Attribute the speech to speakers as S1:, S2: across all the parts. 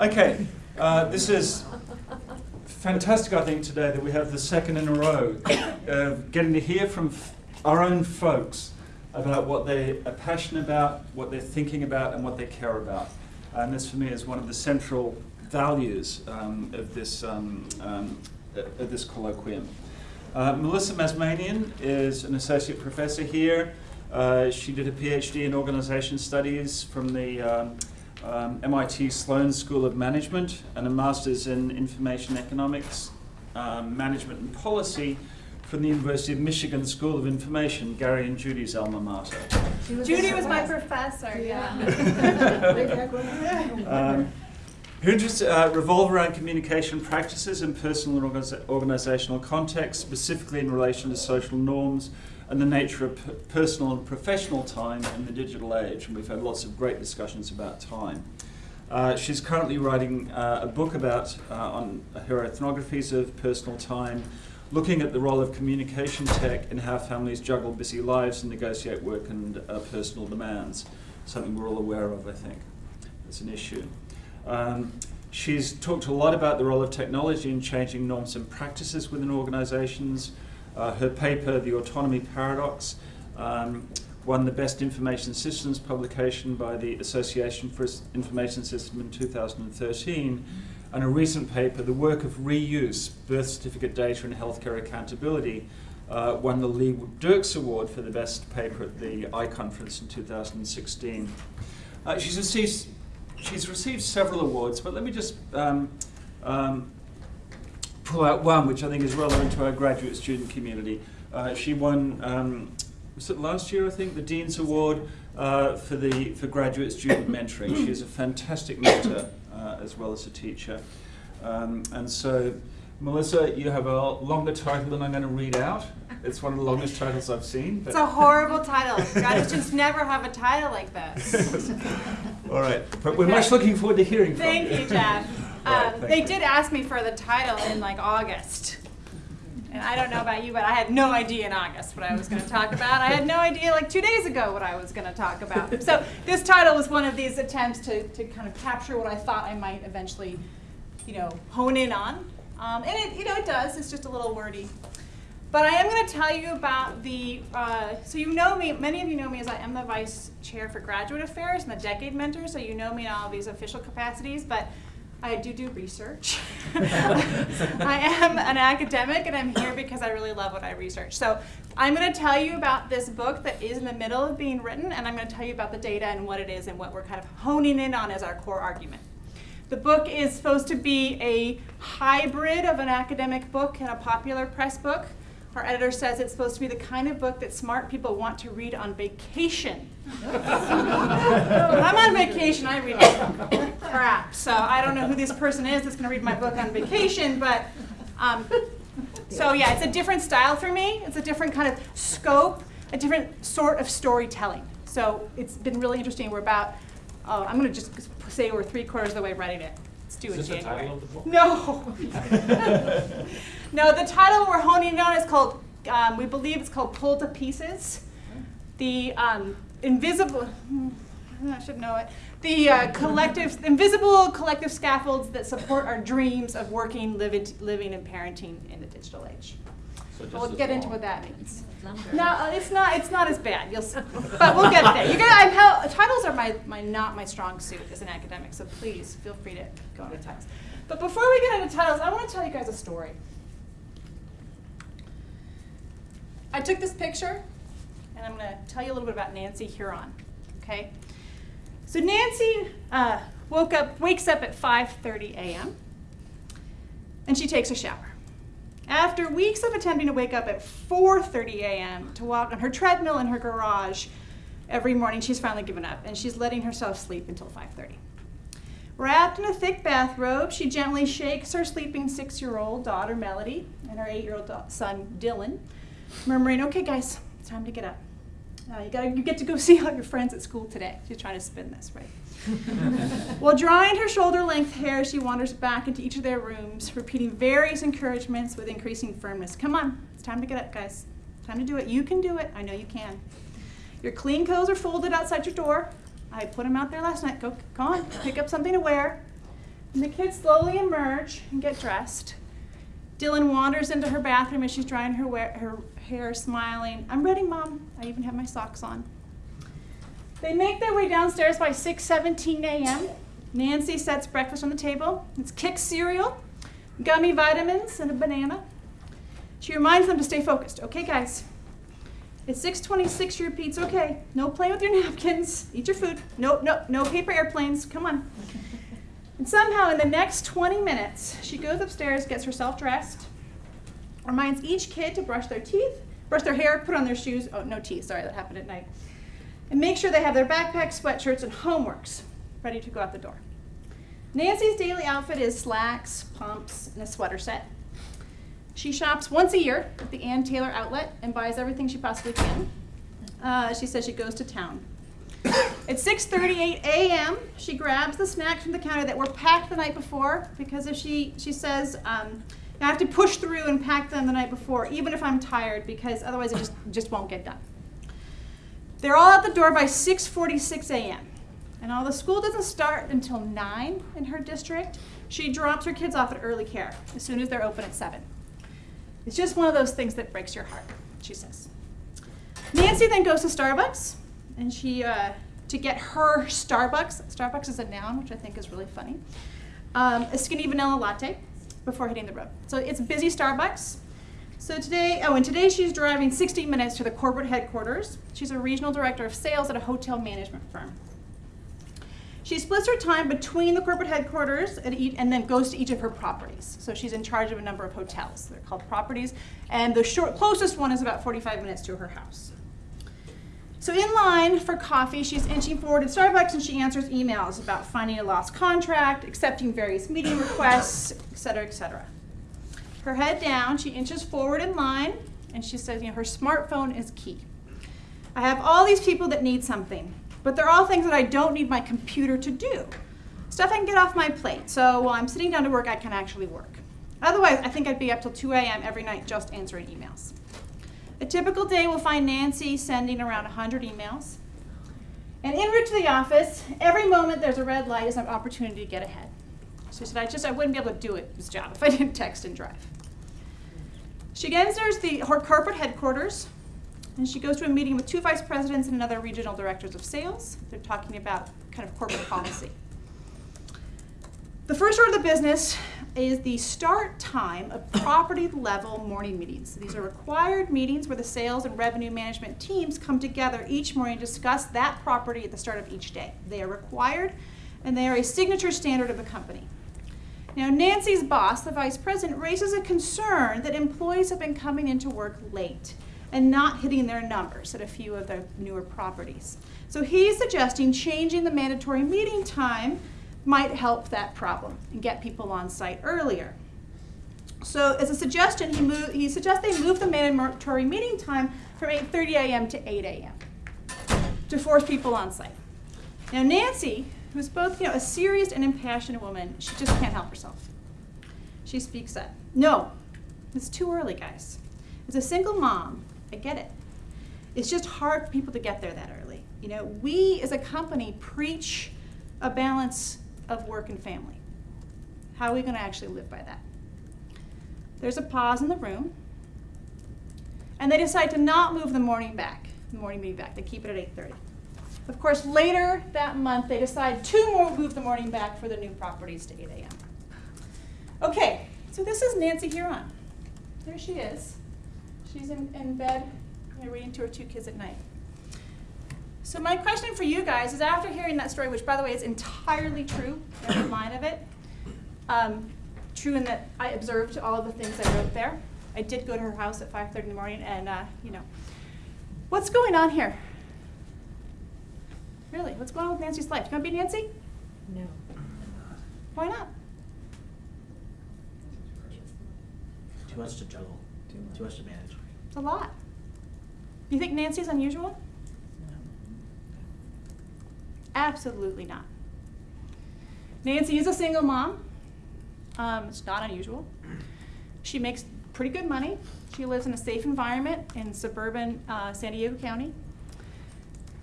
S1: Okay, uh, this is fantastic, I think, today that we have the second in a row of getting to hear from our own folks about what they are passionate about, what they're thinking about, and what they care about. And this, for me, is one of the central values um, of this um, um, of this colloquium. Uh, Melissa Mazmanian is an associate professor here. Uh, she did a PhD in organization studies from the um, MIT Sloan School of Management and a master's in information economics, um, management and policy from the University of Michigan School of Information, Gary and Judy's alma mater.
S2: Judy was my professor, yeah.
S1: Um, her interests uh, revolve around communication practices in personal and organizational contexts, specifically in relation to social norms and the nature of personal and professional time in the digital age. And we've had lots of great discussions about time. Uh, she's currently writing uh, a book about uh, on her ethnographies of personal time, looking at the role of communication tech in how families juggle busy lives and negotiate work and uh, personal demands. Something we're all aware of, I think. It's an issue. Um, she's talked a lot about the role of technology in changing norms and practices within organizations. Uh, her paper, The Autonomy Paradox, um, won the Best Information Systems publication by the Association for Information System in 2013. And a recent paper, The Work of Reuse, Birth Certificate Data and Healthcare Accountability, uh, won the Lee Dirks Award for the best paper at the iConference in 2016. Uh, she's received she's received several awards, but let me just um, um, pull out one which I think is relevant to our graduate student community. Uh, she won, um, was it last year, I think, the Dean's Award uh, for, the, for graduate student mentoring. She is a fantastic mentor uh, as well as a teacher. Um, and so, Melissa, you have a longer title than I'm going to read out. It's one of the longest titles I've seen.
S2: It's a horrible title. Graduate students never have a title like this.
S1: All right, but we're much looking forward to hearing from you.
S2: Thank
S1: you.
S2: you, Jeff.
S1: Right,
S2: Um, they did ask me for the title in like August. And I don't know about you, but I had no idea in August what I was going to talk about. I had no idea like two days ago what I was going to talk about. So this title was one of these attempts to, to kind of capture what I thought I might eventually, you know, hone in on. Um, and it, you know, it does. It's just a little wordy. But I am going to tell you about the, uh, so you know me, many of you know me as I am the vice chair for graduate affairs and the decade mentor, so you know me in all of these official capacities, but I do do research. I am an academic and I'm here because I really love what I research. So I'm going to tell you about this book that is in the middle of being written, and I'm going to tell you about the data and what it is and what we're kind of honing in on as our core argument. The book is supposed to be a hybrid of an academic book and a popular press book. Our editor says it's supposed to be the kind of book that smart people want to read on vacation. I'm on vacation, I read crap. So I don't know who this person is that's going to read my book on vacation, but um, so yeah, it's a different style for me. It's a different kind of scope, a different sort of storytelling. So it's been really interesting. We're about, uh, I'm going to just say we're three quarters of the way writing it. Due in
S3: Is this the
S2: January.
S3: title of the book?
S2: No. no, the title we're honing in on is called, um, we believe it's called Pulled to Pieces. The um, invisible, I should know it. The uh, collective, invisible collective scaffolds that support our dreams of working, living, living, and parenting in the digital age.
S3: So
S2: We'll get into what that means. No, it's not. It's not as bad. You'll, see. but we'll get there. You're gonna. I'm hel- titles are my, my not my strong suit as an academic. So please feel free to go into titles. But before we get into titles, I want to tell you guys a story. I took this picture, and I'm going to tell you a little bit about Nancy Huron. Okay. So Nancy uh, woke up, wakes up at 5:30 a.m. and she takes a shower. After weeks of attempting to wake up at 4:30 a.m. to walk on her treadmill in her garage every morning, she's finally given up and she's letting herself sleep until 5:30. Wrapped in a thick bathrobe, she gently shakes her sleeping six-year-old daughter Melody and her eight-year-old son Dylan, murmuring, "Okay, guys, it's time to get up. Uh, you gotta, you get to go see all your friends at school today." She's trying to spin this right. While drying her shoulder length hair, she wanders back into each of their rooms, repeating various encouragements with increasing firmness. Come on, it's time to get up, guys. Time to do it. You can do it. I know you can. Your clean clothes are folded outside your door. I put them out there last night. Go, go on, pick up something to wear. And the kids slowly emerge and get dressed. Dylan wanders into her bathroom as she's drying her, wear, her hair, smiling. I'm ready, Mom. I even have my socks on. They make their way downstairs by 6:17 a.m. Nancy sets breakfast on the table. It's Kix cereal, gummy vitamins, and a banana. She reminds them to stay focused. Okay, guys. It's 6:26. She repeats, "Okay, no playing with your napkins. Eat your food. No, no, no paper airplanes. Come on." And somehow, in the next 20 minutes, she goes upstairs, gets herself dressed, reminds each kid to brush their teeth, brush their hair, put on their shoes. Oh, no teeth. Sorry, that happened at night. And make sure they have their backpacks, sweatshirts, and homeworks ready to go out the door. Nancy's daily outfit is slacks, pumps, and a sweater set. She shops once a year at the Ann Taylor outlet and buys everything she possibly can. Uh, she says she goes to town. At 6:38 a.m., she grabs the snacks from the counter that were packed the night before because if she she says um, I have to push through and pack them the night before, even if I'm tired, because otherwise it just just won't get done. They're all at the door by 6:46 a.m. And although school doesn't start until 9 in her district, she drops her kids off at early care as soon as they're open at 7. It's just one of those things that breaks your heart, she says. Nancy then goes to Starbucks and she uh, to get her Starbucks. Starbucks is a noun, which I think is really funny. Um, a skinny vanilla latte before hitting the road. So it's busy Starbucks. So today, oh, and today she's driving 60 minutes to the corporate headquarters. She's a regional director of sales at a hotel management firm. She splits her time between the corporate headquarters and, and, then goes to each of her properties. So she's in charge of a number of hotels. They're called properties, and the short, closest one is about 45 minutes to her house. So in line for coffee, she's inching forward at Starbucks and she answers emails about finding a lost contract, accepting various meeting requests, et cetera, et cetera. Her head down, she inches forward in line and she says, you know, her smartphone is key. I have all these people that need something, but they're all things that I don't need my computer to do. Stuff I can get off my plate. So while I'm sitting down to work, I can actually work. Otherwise, I think I'd be up till 2 a.m. every night just answering emails. A typical day will find Nancy sending around 100 emails. And en route to the office, every moment there's a red light is an opportunity to get ahead. So she said, I just I wouldn't be able to do it, this job if I didn't text and drive. She enters the her corporate headquarters, and she goes to a meeting with two vice presidents and another regional directors of sales. They're talking about kind of corporate policy. The first order of the business is the start time of property level morning meetings. These are required meetings where the sales and revenue management teams come together each morning to discuss that property at the start of each day. They are required and they are a signature standard of the company. Now, Nancy's boss, the vice president, raises a concern that employees have been coming into work late and not hitting their numbers at a few of the newer properties. So he's suggesting changing the mandatory meeting time might help that problem and get people on site earlier. So as a suggestion, he, he suggests they move the mandatory meeting time from 8.30 a.m. to 8 a.m. to force people on site. Now Nancy, who's both you know, a serious and impassioned woman, she just can't help herself. She speaks up. No, it's too early, guys. As a single mom, I get it. It's just hard for people to get there that early. You know, we as a company preach a balance of work and family. How are we going to actually live by that? There's a pause in the room, and they decide to not move the morning back, the morning meeting back. They keep it at 8:30. Of course, later that month, they decide to more move the morning back for the new properties to 8 a.m. Okay, so this is Nancy Huron. There she is. She's in, in bed, you know, reading to her two kids at night. So my question for you guys is after hearing that story, which by the way is entirely true, every line of it, um, true in that I observed all the things I wrote there. I did go to her house at 5.30 in the morning and, uh, you know, what's going on here? Really, what's going on with Nancy's life? Do you want to be Nancy?
S3: No.
S2: Why not?
S4: Too much to juggle, too much to manage.
S2: It's a lot. Do you think Nancy's unusual? Absolutely not. Nancy is a single mom. Um, it's not unusual. She makes pretty good money. She lives in a safe environment in suburban uh, San Diego County.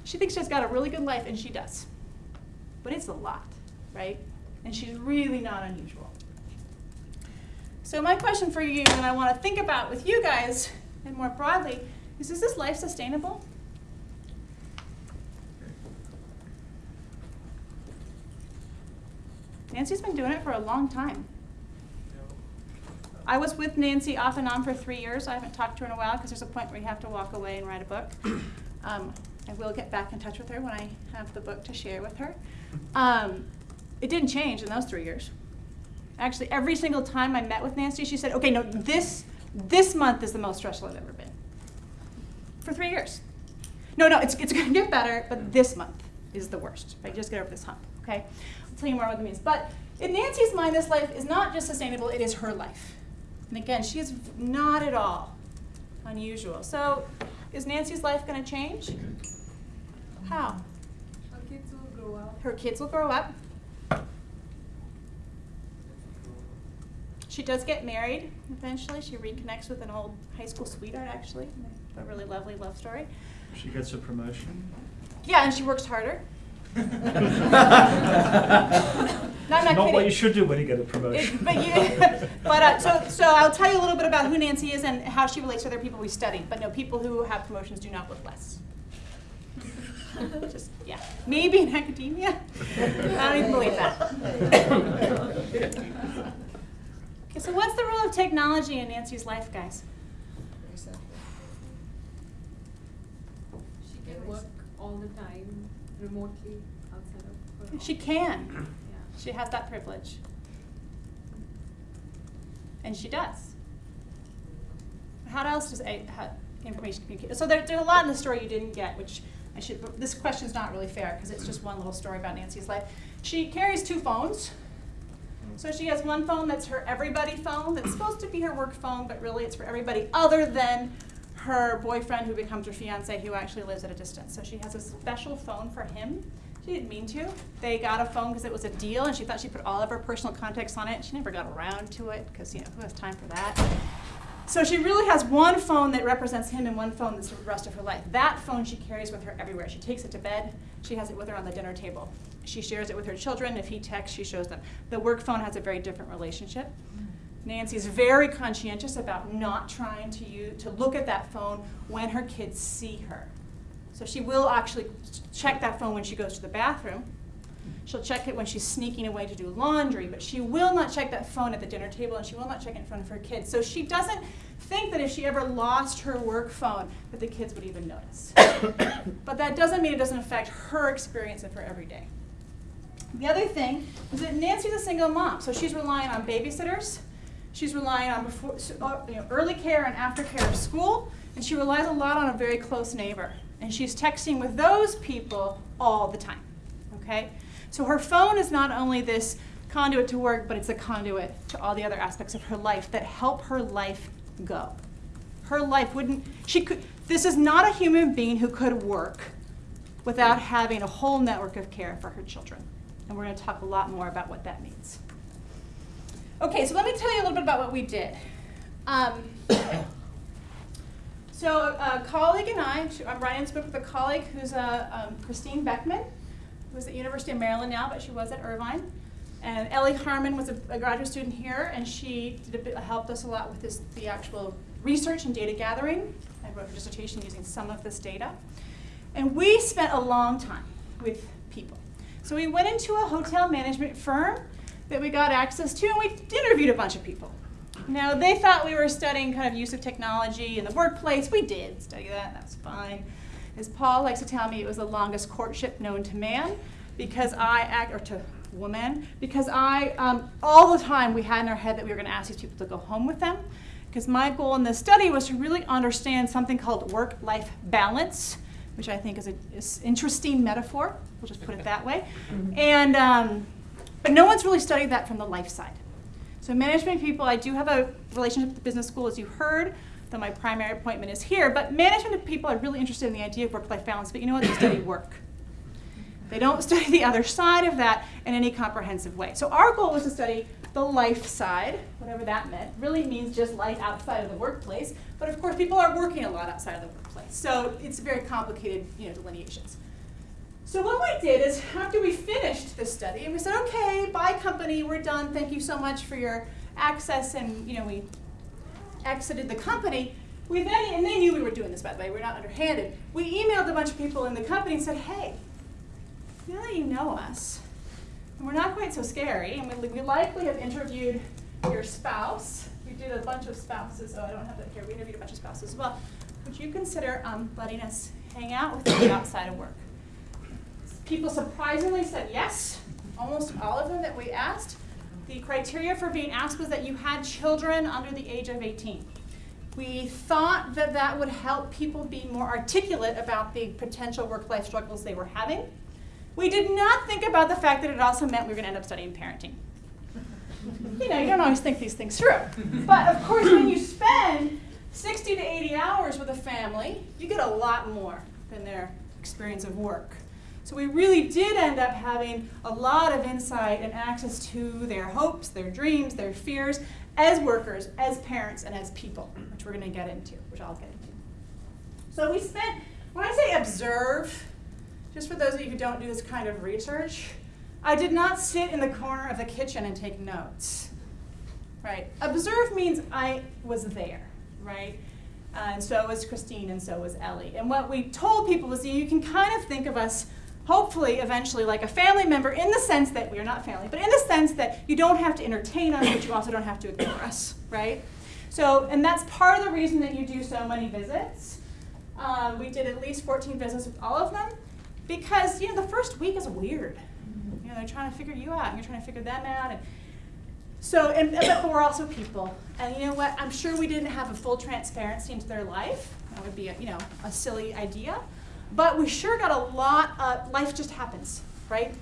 S2: She thinks she's got a really good life, and she does. But it's a lot, right? And she's really not unusual. So my question for you, and I want to think about with you guys, and more broadly, is is this life sustainable? Nancy's been doing it for a long time. I was with Nancy off and on for three years. I haven't talked to her in a while because there's a point where you have to walk away and write a book. Um, I will get back in touch with her when I have the book to share with her. Um, it didn't change in those three years. Actually, every single time I met with Nancy, she said, "Okay, no, this this month is the most stressful I've ever been." For three years. No, no, it's it's going to get better, but this month is the worst. If I just get over this hump, okay? I'll tell you more what that means. But in Nancy's mind, this life is not just sustainable; it is her life. And again, she is not at all unusual. So, is Nancy's life going to change? How?
S3: Her kids will grow up.
S2: Her kids will grow up. She does get married eventually. She reconnects with an old high school sweetheart, actually. A really lovely love story.
S1: She gets a promotion.
S2: Yeah, and she works harder. No, I'm not
S1: Not what
S2: kidding.
S1: you should do when you get a promotion.
S2: It, but you, but uh, so so I'll tell you a little bit about who Nancy is and how she relates to other people we studied. But no, people who have promotions do not work less. Just yeah, maybe in academia. I don't even believe that. Okay, so what's the role of technology in Nancy's life, guys?
S3: She can work all the time remotely outside of her.
S2: She can.
S3: Yeah.
S2: She has that privilege. And she does. How else does a, how, information communicate? So there, there's a lot in the story you didn't get, which I should, this question's not really fair because it's just one little story about Nancy's life. She carries two phones. So she has one phone that's her everybody phone, that's supposed to be her work phone, but really it's for everybody other than her boyfriend who becomes her fiance who actually lives at a distance. So she has a special phone for him. She didn't mean to. They got a phone because it was a deal and she thought she put all of her personal contacts on it. She never got around to it because, you know, who has time for that? So she really has one phone that represents him and one phone that's the rest of her life. That phone she carries with her everywhere. She takes it to bed. She has it with her on the dinner table. She shares it with her children. If he texts, she shows them. The work phone has a very different relationship. Nancy's very conscientious about not trying to use, to look at that phone when her kids see her. So she will actually check that phone when she goes to the bathroom. She'll check it when she's sneaking away to do laundry, but she will not check that phone at the dinner table and she will not check it in front of her kids. So she doesn't think that if she ever lost her work phone that the kids would even notice. but that doesn't mean it doesn't affect her experience of her every day. The other thing is that Nancy's a single mom, so she's relying on babysitters. She's relying on before, uh, you know, early care and aftercare of school, and she relies a lot on a very close neighbor. And she's texting with those people all the time. Okay? So her phone is not only this conduit to work, but it's a conduit to all the other aspects of her life that help her life go. Her life wouldn't, she could, this is not a human being who could work without having a whole network of care for her children. And we're going to talk a lot more about what that means. Okay, so let me tell you a little bit about what we did. Um, so a colleague and I, I'm writing this with a colleague who's uh, um, Christine Beckman, who's at University of Maryland now, but she was at Irvine. And Ellie Harmon was a, a graduate student here, and she did a bit, helped us a lot with this, the actual research and data gathering. I wrote a dissertation using some of this data. And we spent a long time with people. So we went into a hotel management firm that we got access to, and we interviewed a bunch of people. Now, they thought we were studying kind of use of technology in the workplace. We did study that, that's fine. As Paul likes to tell me, it was the longest courtship known to man because I act, or to woman, because I, um, all the time we had in our head that we were going to ask these people to go home with them. Because my goal in this study was to really understand something called work life balance, which I think is an interesting metaphor. We'll just put it that way. And, um, but no one's really studied that from the life side. So management people, I do have a relationship with the business school, as you heard, though my primary appointment is here. But management people are really interested in the idea of work-life balance, but you know what? They study work. They don't study the other side of that in any comprehensive way. So our goal was to study the life side, whatever that meant. Really means just life outside of the workplace. But of course, people are working a lot outside of the workplace. So it's very complicated, you know, delineations. So what we did is after we finished the study, we said, okay, bye company, we're done. Thank you so much for your access, and you know we exited the company. We then, and they knew we were doing this by the way, we're not underhanded. We emailed a bunch of people in the company and said, hey, now that you know us, and we're not quite so scary, and we, we likely have interviewed your spouse. We did a bunch of spouses, oh, I don't have that here. We interviewed a bunch of spouses as well. Would you consider um, letting us hang out with you outside of work? People surprisingly said yes, almost all of them that we asked. The criteria for being asked was that you had children under the age of 18. We thought that that would help people be more articulate about the potential work-life struggles they were having. We did not think about the fact that it also meant we were going to end up studying parenting. you know, you don't always think these things through. But of course, when you spend 60 to 80 hours with a family, you get a lot more than their experience of work. So we really did end up having a lot of insight and access to their hopes, their dreams, their fears as workers, as parents, and as people, which we're going to get into, which I'll get into. So we spent, when I say observe, just for those of you who don't do this kind of research, I did not sit in the corner of the kitchen and take notes. Right? Observe means I was there, right? Uh, and so was Christine, and so was Ellie. And what we told people was you can kind of think of us, hopefully, eventually, like a family member in the sense that we are not family, but in the sense that you don't have to entertain us, but you also don't have to ignore us, right? So, and that's part of the reason that you do so many visits. Um, we did at least 14 visits with all of them because, you know, the first week is weird. You know, they're trying to figure you out, and you're trying to figure them out. And so, and, but we're also people. And you know what? I'm sure we didn't have a full transparency into their life. That would be, a, you know, a silly idea. But we sure got a lot of, life just happens, right?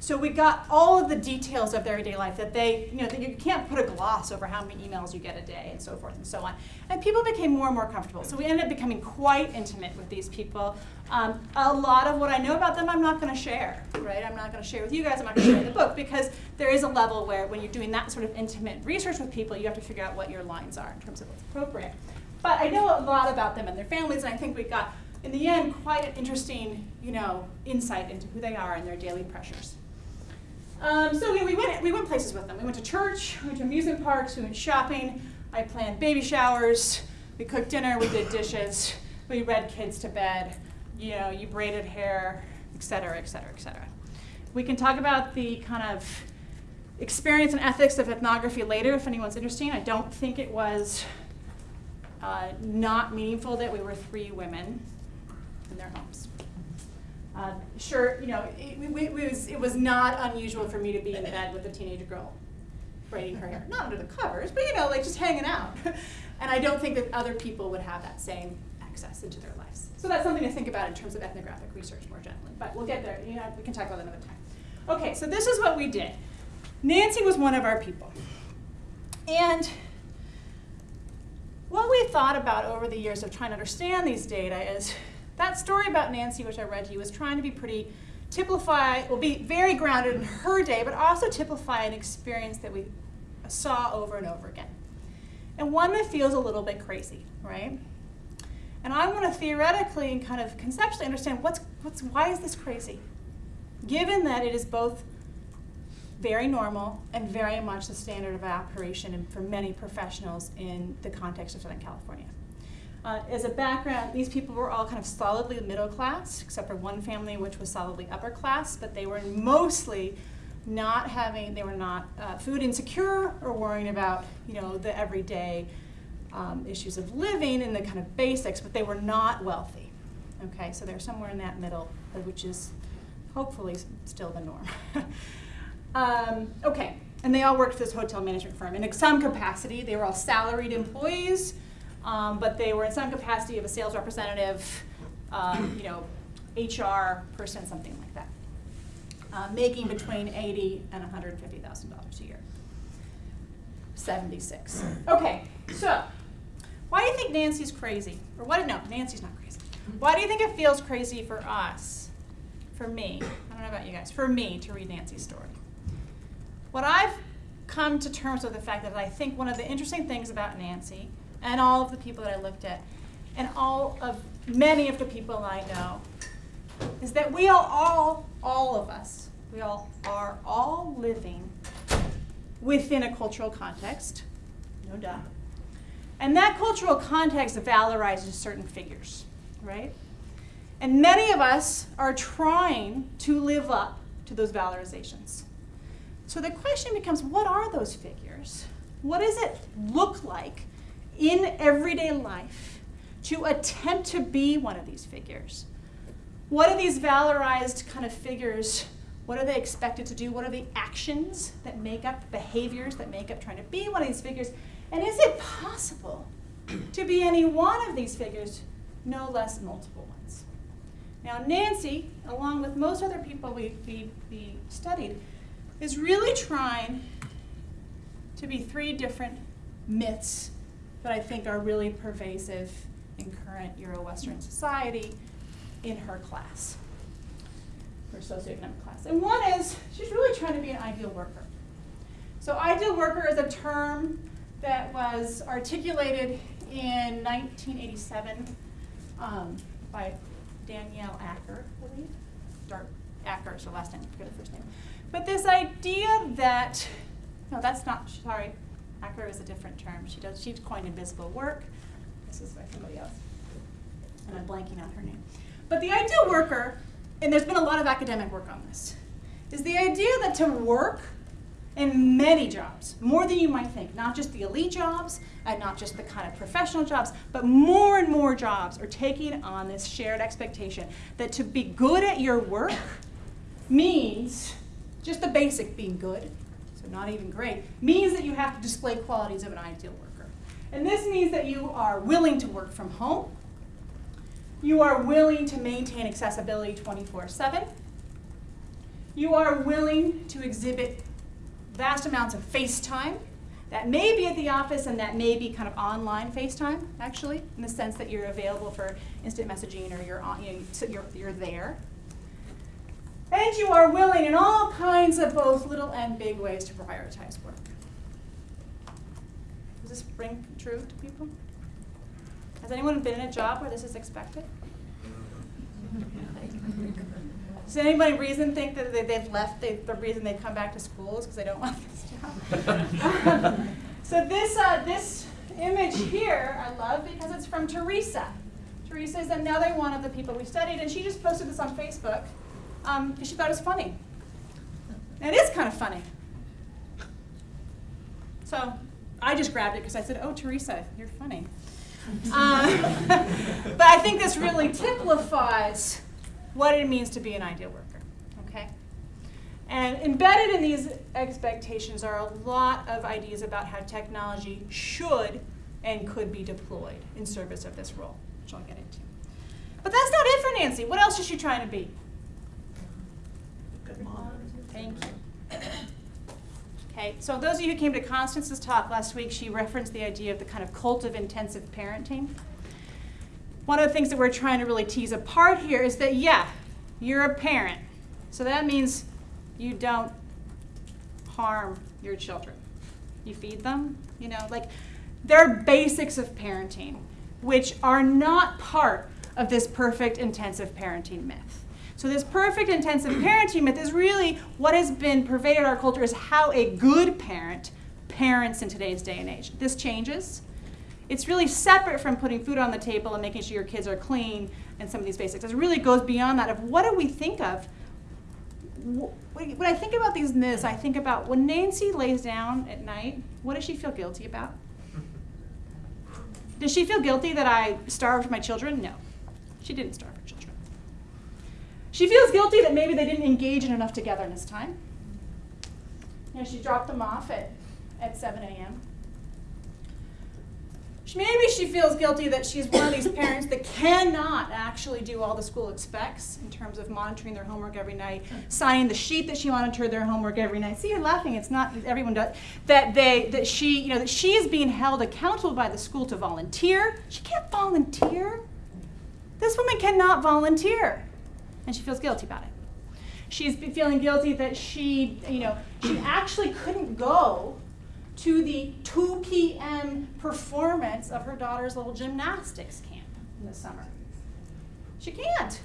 S2: So we got all of the details of their everyday life that they, you know, that you can't put a gloss over how many emails you get a day and so forth and so on. And people became more and more comfortable. So we ended up becoming quite intimate with these people. Um, a lot of what I know about them, I'm not going to share, right? I'm not going to share with you guys. I'm not going to share in the book because there is a level where when you're doing that sort of intimate research with people, you have to figure out what your lines are in terms of what's appropriate. But I know a lot about them and their families, and I think we got, in the end, quite an interesting, you know, insight into who they are and their daily pressures. Um, so we, we, went, we went places with them. We went to church, we went to amusement parks, we went shopping. I planned baby showers. We cooked dinner, we did dishes. We read kids to bed. You know, you braided hair, et cetera, et cetera, et cetera. We can talk about the kind of experience and ethics of ethnography later if anyone's interested. I don't think it was uh, not meaningful that we were three women in their homes. Uh, sure, you know, it, it, it, was, it was not unusual for me to be in bed with a teenage girl braiding her hair. Not under the covers, but you know, like just hanging out. and I don't think that other people would have that same access into their lives. So that's something to think about in terms of ethnographic research more generally. But we'll get there. You know, we can talk about that another time. Okay, so this is what we did. Nancy was one of our people. And what we thought about over the years of trying to understand these data is that story about Nancy, which I read to you, was trying to be pretty typify, will be very grounded in her day, but also typify an experience that we saw over and over again. And one that feels a little bit crazy, right? And I want to theoretically and kind of conceptually understand what's, what's, why is this crazy? Given that it is both very normal and very much the standard of operation for many professionals in the context of Southern California. Uh, as a background, these people were all kind of solidly middle class, except for one family which was solidly upper class, but they were mostly not having, they were not uh, food insecure or worrying about, you know, the everyday um, issues of living and the kind of basics, but they were not wealthy. Okay, so they're somewhere in that middle, uh, which is hopefully still the norm. um, okay, and they all worked for this hotel management firm. In some capacity, they were all salaried employees um, but they were in some capacity of a sales representative, um, you know, HR person, something like that, uh, making between eighty and one hundred fifty thousand dollars a year. Seventy-six. Okay, so why do you think Nancy's crazy? Or what? No, Nancy's not crazy. Why do you think it feels crazy for us, for me? I don't know about you guys. For me to read Nancy's story. What I've come to terms with the fact that I think one of the interesting things about Nancy and all of the people that I looked at, and all of many of the people I know, is that we are all, all of us, we all are all living within a cultural context, no doubt. And that cultural context valorizes certain figures, right? And many of us are trying to live up to those valorizations. So the question becomes what are those figures? What does it look like in everyday life to attempt to be one of these figures? What are these valorized kind of figures? What are they expected to do? What are the actions that make up behaviors that make up trying to be one of these figures? And is it possible to be any one of these figures, no less multiple ones? Now, Nancy, along with most other people we, we, we studied, is really trying to be three different myths that I think are really pervasive in current Euro-Western society in her class, her socioeconomic class. And one is she's really trying to be an ideal worker. So ideal worker is a term that was articulated in 1987 um, by Danielle Acker, I believe. Dark Acker is her last name, I forget her first name. But this idea that, no, that's not, sorry, Acker is a different term. She does, she's coined invisible work. This is by somebody else. And I'm blanking on her name. But the ideal worker, and there's been a lot of academic work on this, is the idea that to work in many jobs, more than you might think, not just the elite jobs and not just the kind of professional jobs, but more and more jobs are taking on this shared expectation that to be good at your work means just the basic being good, not even great, means that you have to display qualities of an ideal worker. And this means that you are willing to work from home, you are willing to maintain accessibility 24 7. You are willing to exhibit vast amounts of FaceTime. That may be at the office and that may be kind of online FaceTime, actually, in the sense that you're available for instant messaging or you're, on, you know, you're, you're there. And you are willing in all kinds of both little and big ways to prioritize work. Does this ring true to people? Has anyone been in a job where this is expected? Does anybody reason think that they, they've left, they, the reason they come back to school is because they don't want this job? so this, uh, this image here I love because it's from Teresa. Teresa is another one of the people we studied, and she just posted this on Facebook um, she thought it was funny. And it is kind of funny. So I just grabbed it because I said, oh, Teresa, you're funny. Um, but I think this really typifies what it means to be an ideal worker, okay? And embedded in these expectations are a lot of ideas about how technology should and could be deployed in service of this role, which I'll get into. But that's not it for Nancy. What else is she trying to be? Thank you. Okay, so those of you who came to Constance's talk last week, she referenced the idea of the kind of cult of intensive parenting. One of the things that we're trying to really tease apart here is that, yeah, you're a parent. So that means you don't harm your children. You feed them, you know, like there are basics of parenting which are not part of this perfect intensive parenting myth. So this perfect intensive parenting myth is really what has been pervaded our culture is how a good parent parents in today's day and age. This changes. It's really separate from putting food on the table and making sure your kids are clean and some of these basics. It really goes beyond that of what do we think of when I think about these myths, I think about when Nancy lays down at night, what does she feel guilty about? Does she feel guilty that I starved my children? No, she didn't starve. She feels guilty that maybe they didn't engage in enough togetherness time. You know, she dropped them off at, at 7 a.m. Maybe she feels guilty that she's one of these parents that cannot actually do all the school expects in terms of monitoring their homework every night, signing the sheet that she monitored their homework every night. See, you're laughing. It's not everyone does. That they that she you know that she is being held accountable by the school to volunteer. She can't volunteer. This woman cannot volunteer, and she feels guilty about it. She's feeling guilty that she you know she actually couldn't go to the 2 p.m. performance of her daughter's little gymnastics camp in the summer. She can't.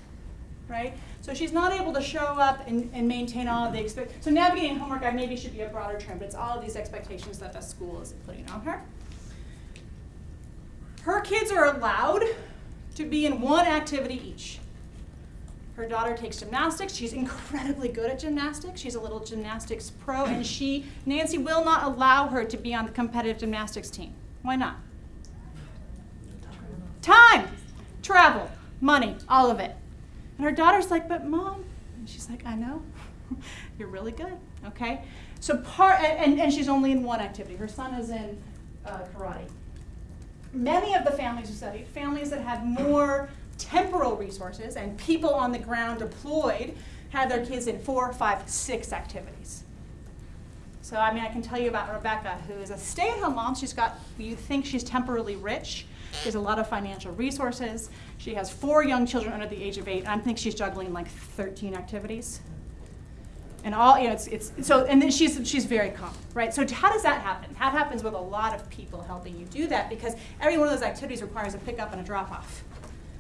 S2: right? So she's not able to show up and, and maintain all of the expect. So navigating homework, I maybe should be a broader term, but it's all of these expectations that the school is putting on her. Her kids are allowed to be in one activity each. Her daughter takes gymnastics. She's incredibly good at gymnastics. She's a little gymnastics pro, and she, Nancy, will not allow her to be on the competitive gymnastics team. Why not? Time, travel, money, all of it. And her daughter's like, but mom, and she's like, I know, you're really good, okay? So part, and, and she's only in one activity. Her son is in uh, karate. Many of the families who studied, families that had more temporal resources and people on the ground deployed, had their kids in four, five, six activities. So I mean, I can tell you about Rebecca, who is a stay-at-home mom. She's got, you think she's temporarily rich. She has a lot of financial resources. She has four young children under the age of eight. I think she's juggling like 13 activities. And all, you know, it's, it's, so, and then she's, she's very calm, right? So how does that happen? That happens with a lot of people helping you do that because every one of those activities requires a pickup and a drop off,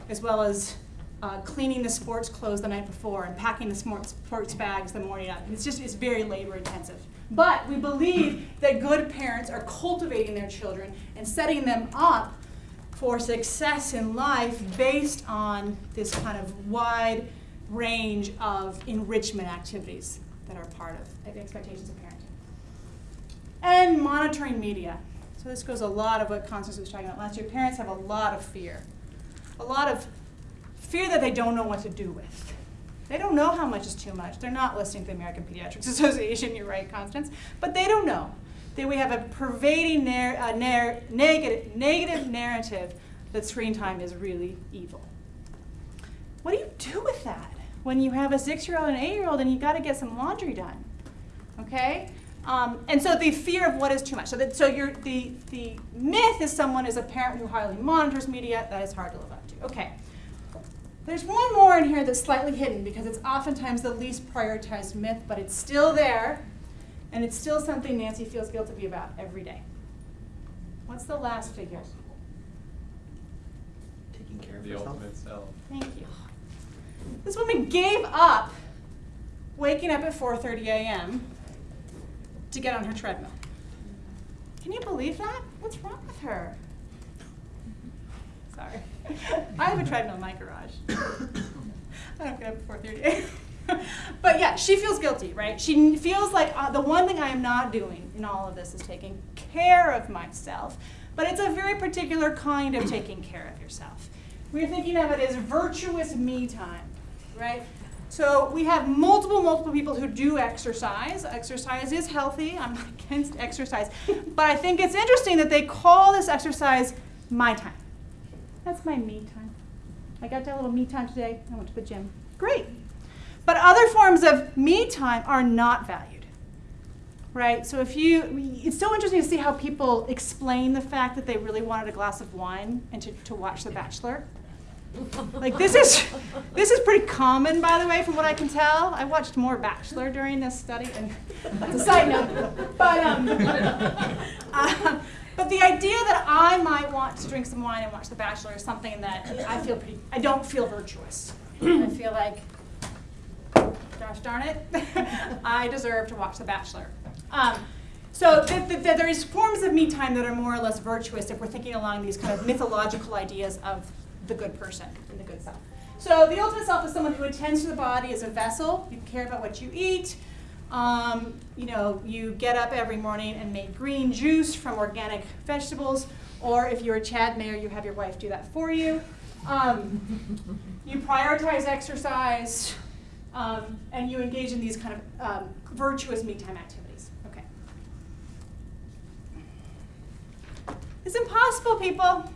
S2: as well as uh, cleaning the sports clothes the night before and packing the sports, sports bags the morning up. It's just, it's very labor intensive. But we believe that good parents are cultivating their children and setting them up for success in life based on this kind of wide range of enrichment activities that are part of expectations of parenting. And monitoring media. So this goes a lot of what Constance was talking about last year. Parents have a lot of fear. A lot of fear that they don't know what to do with. They don't know how much is too much. They're not listening to the American Pediatrics Association, you're right, Constance. But they don't know. That we have a pervading nar- nar- negative, negative narrative that screen time is really evil. What do you do with that when you have a six-year-old and an eight-year-old and you got to get some laundry done? Okay, um, and so the fear of what is too much. So that so you're, the the myth is someone is a parent who highly monitors media. That is hard to live up. Okay. There's one more in here that's slightly hidden because it's oftentimes the least prioritized myth, but it's still there, and it's still something Nancy feels guilty about every day. What's the last figure?
S4: Taking care of
S5: The
S4: yourself.
S5: ultimate self.
S2: Thank you. This woman gave up waking up at 4:30 a.m. to get on her treadmill. Can you believe that? What's wrong with her? Sorry. I have a treadmill in my garage. I don't get up 4:30 a.m. but yeah, she feels guilty, right? She feels like uh, the one thing I am not doing in all of this is taking care of myself. But it's a very particular kind of taking care of yourself. We're thinking of it as virtuous me time, right? So we have multiple, multiple people who do exercise. Exercise is healthy. I'm not against exercise. But I think it's interesting that they call this exercise my time. That's my me time. I got that little me time today. I went to the gym. Great. But other forms of me time are not valued. Right? So if you, it's so interesting to see how people explain the fact that they really wanted a glass of wine and to, to watch The Bachelor. Like this is, this is pretty common, by the way, from what I can tell. I watched more Bachelor during this study, and that's a side note. But um, uh, but the idea that I might want to drink some wine and watch The Bachelor is something that I feel pretty. I don't feel virtuous. I feel like, gosh darn it, I deserve to watch The Bachelor. Um, so th- th- th- there's forms of me time that are more or less virtuous if we're thinking along these kind of mythological ideas of the good person and the good self. So the ultimate self is someone who attends to the body as a vessel. You care about what you eat. Um, you know, you get up every morning and make green juice from organic vegetables. Or if you're a Chad mayor, you have your wife do that for you. Um, you prioritize exercise, um, and you engage in these kind of um, virtuous me time activities. Okay. It's impossible, people.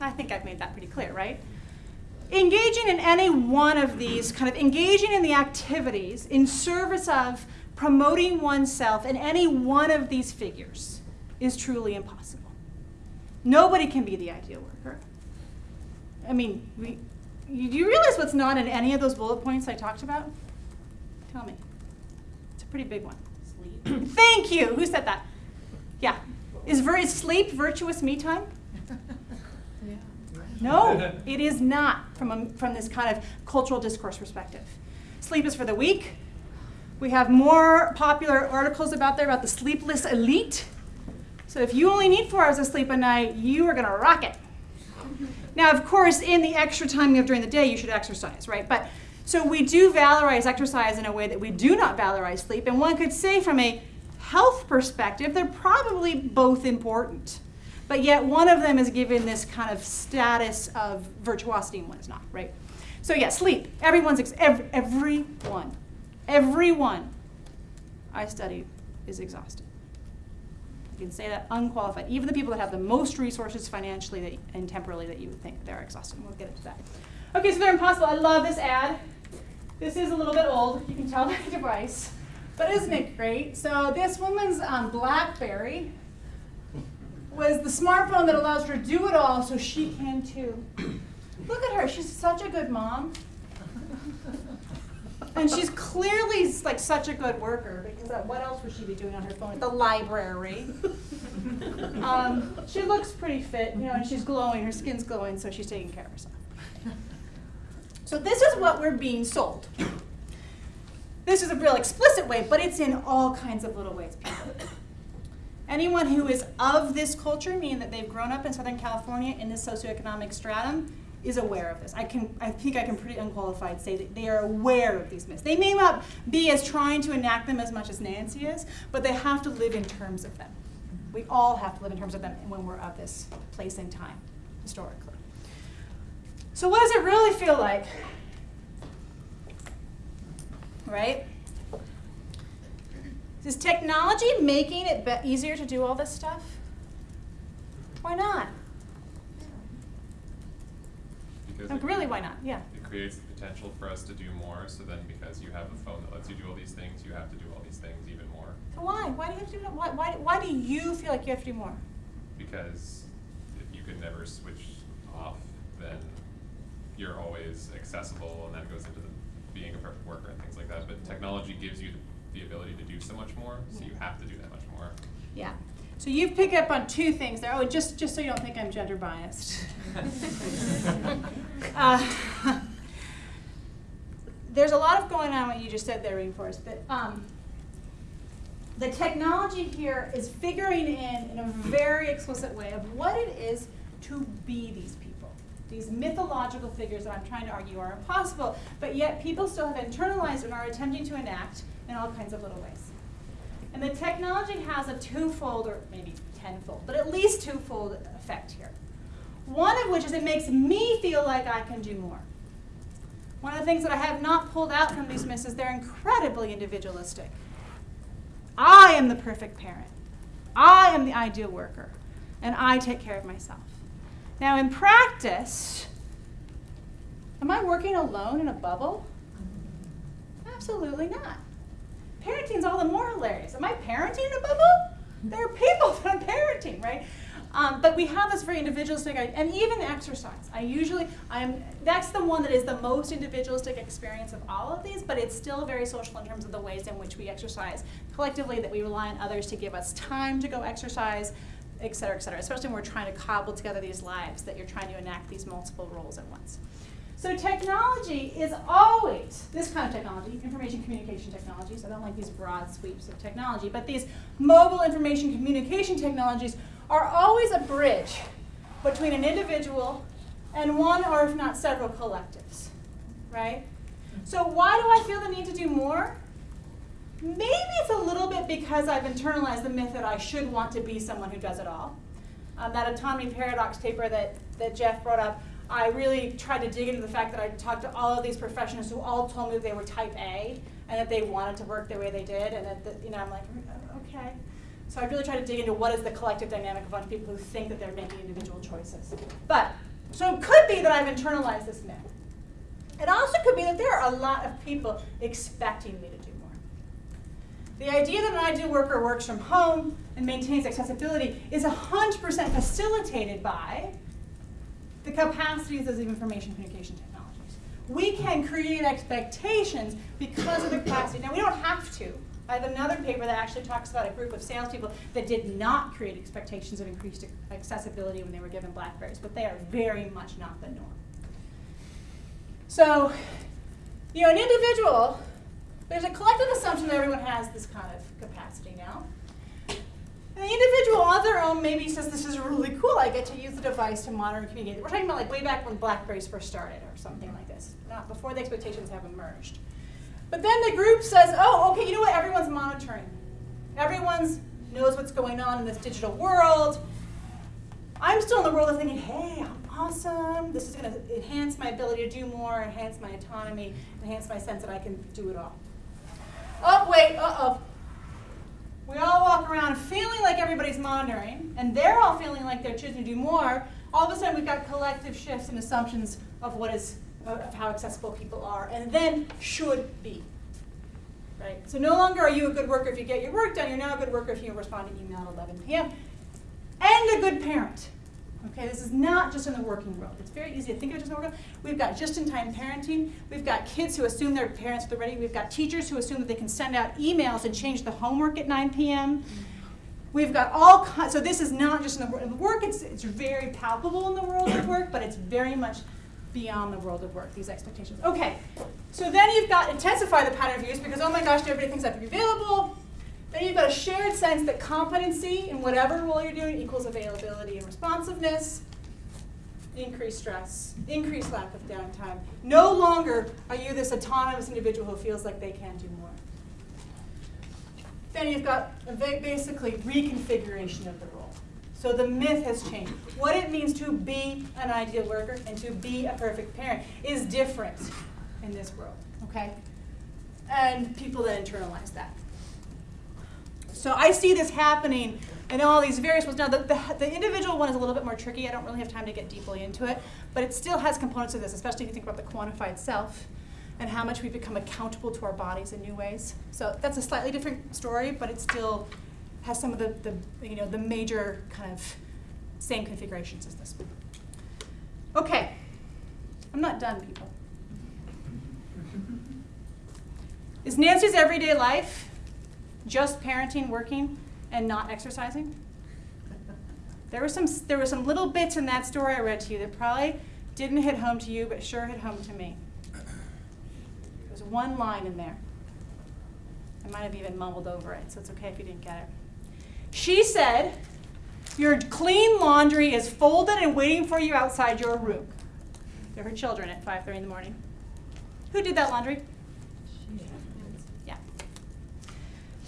S2: I think I've made that pretty clear, right? Engaging in any one of these, kind of engaging in the activities in service of promoting oneself in any one of these figures is truly impossible. Nobody can be the ideal worker. I mean, we, you, do you realize what's not in any of those bullet points I talked about? Tell me. It's a pretty big one.
S4: Sleep.
S2: Thank you. Who said that? Yeah. Is, is sleep virtuous me time? No, it is not from, a, from this kind of cultural discourse perspective. Sleep is for the weak. We have more popular articles about there about the sleepless elite. So if you only need four hours of sleep a night, you are going to rock it. Now, of course, in the extra time you have during the day, you should exercise, right? But so we do valorize exercise in a way that we do not valorize sleep. And one could say, from a health perspective, they're probably both important. But yet, one of them is given this kind of status of virtuosity, and one is not, right? So, yeah, sleep. Everyone's, ex- every, everyone, everyone I study is exhausted. You can say that unqualified. Even the people that have the most resources financially that, and temporally that you would think they're exhausted. We'll get into that. Okay, so they're impossible. I love this ad. This is a little bit old. You can tell by the device. But isn't it great? So this woman's um, BlackBerry was the smartphone that allows her to do it all, so she can too. Look at her. She's such a good mom. And she's clearly like such a good worker because uh, what else would she be doing on her phone? At the library. Um, she looks pretty fit, you know, and she's glowing. Her skin's glowing, so she's taking care of herself. So this is what we're being sold. This is a real explicit way, but it's in all kinds of little ways. Anyone who is of this culture, meaning that they've grown up in Southern California in this socioeconomic stratum, is aware of this. I can, I think I can pretty unqualified say that they are aware of these myths. They may not be as trying to enact them as much as Nancy is, but they have to live in terms of them. We all have to live in terms of them when we're of this place and time, historically. So what does it really feel like? Right? Is technology making it easier to do all this stuff? Why not?
S5: Because
S2: oh,
S5: Like,
S2: really, why not? Yeah.
S5: It creates the potential for us to do more, so then because you have a phone that lets you do all these things, you have to do all these things even more.
S2: So why? Why do you have to do? Why, why, why do you feel like you have to do more?
S5: Because if you can never switch off, then you're always accessible, and that goes into the being a perfect worker and things like that. But technology gives you the, the ability to do so much more, so you have to do that much more.
S2: Yeah. So you pick up on two things there. Oh, just just so you don't think I'm gender biased. uh, there's a lot of going on what you just said there, Rainforest. But um, the technology here is figuring in in a very explicit way of what it is to be these people. These mythological figures that I'm trying to argue are impossible, but yet people still have internalized and are attempting to enact in all kinds of little ways. And the technology has a twofold, or maybe tenfold, but at least twofold effect here. One of which is it makes me feel like I can do more. One of the things that I have not pulled out from these myths is they're incredibly individualistic. I am the perfect parent. I am the ideal worker. And I take care of myself. Now, in practice, am I working alone in a bubble? Absolutely not. Parenting's all the more hilarious. Am I parenting in a bubble? There are people that I'm parenting, right? Um, but we have this very individualistic, and even exercise. I usually, I'm that's the one that is the most individualistic experience of all of these, but it's still very social in terms of the ways in which we exercise collectively. That we rely on others to give us time to go exercise, et cetera, et cetera. Especially when we're trying to cobble together these lives, that you're trying to enact these multiple roles at once. So technology is always, this kind of technology, information communication technologies, I don't like these broad sweeps of technology, but these mobile information communication technologies are always a bridge between an individual and one or if not several collectives, right? So why do I feel the need to do more? Maybe it's a little bit because I've internalized the myth that I should want to be someone who does it all. Um, that autonomy paradox paper that, that Jeff brought up, I really tried to dig into the fact that I talked to all of these professionals who all told me they were type A and that they wanted to work the way they did, and that, that you know I'm like, oh, okay. So I really tried to dig into what is the collective dynamic of a bunch of people who think that they're making individual choices. But so it could be that I've internalized this myth. It also could be that there are a lot of people expecting me to do more. The idea that an ideal worker works from home and maintains accessibility is 100% facilitated by the capacities of information communication technologies. We can create expectations because of the capacity. Now, we don't have to, I have another paper that actually talks about a group of salespeople that did not create expectations of increased accessibility when they were given Blackberries, but they are very much not the norm. So, you know, an individual, there's a collective assumption that everyone has this kind of capacity now. And the individual on their own maybe says, this is really cool, I get to use the device to monitor and communicate. We're talking about like way back when Blackberries first started or something like this, not before the expectations have emerged. But then the group says, oh, okay, you know what, everyone's monitoring. Everyone's knows what's going on in this digital world. I'm still in the world of thinking, hey, I'm awesome. This is going to enhance my ability to do more, enhance my autonomy, enhance my sense that I can do it all. Oh, wait, uh-oh. We all walk around feeling like everybody's monitoring, and they're all feeling like they're choosing to do more. All of a sudden, we've got collective shifts and assumptions of what is, of how accessible people are, and then should be. Right? So no longer are you a good worker if you get your work done. You're now a good worker if you respond to email at 11 p.m. And a good parent. Okay, this is not just in the working world. It's very easy to think of it just in the working world. We've got just-in-time parenting. We've got kids who assume their parents are ready. We've got teachers who assume that they can send out emails and change the homework at 9 p.m. We've got all so this is not just in the, in the work, it's, it's very palpable in the world of work, but it's very much beyond the world of work, these expectations. Okay, so then you've got intensify the pattern of use because, oh my gosh, everybody thinks I have to be available. Then you've got a shared sense that competency in whatever role you're doing equals availability and responsiveness, increased stress, increased lack of downtime. No longer are you this autonomous individual who feels like they can do more. Then you've got a basically reconfiguration of the role. So the myth has changed. What it means to be an ideal worker and to be a perfect parent is different in this world, okay? And people then internalize that. So I see this happening in all these various ways. Now, the, the, the, individual one is a little bit more tricky. I don't really have time to get deeply into it, but it still has components of this, especially if you think about the quantified self and how much we've become accountable to our bodies in new ways. So that's a slightly different story, but it still has some of the, the you know, the major kind of same configurations as this one. Okay, I'm not done, people. Is Nancy's everyday life just parenting, working, and not exercising? There were some there were some little bits in that story I read to you that probably didn't hit home to you, but sure hit home to me. There's one line in there. I might have even mumbled over it, so it's okay if you didn't get it. She said, Your clean laundry is folded and waiting for you outside your room. They're her children at 5:30 in the morning. Who did that laundry? Yeah.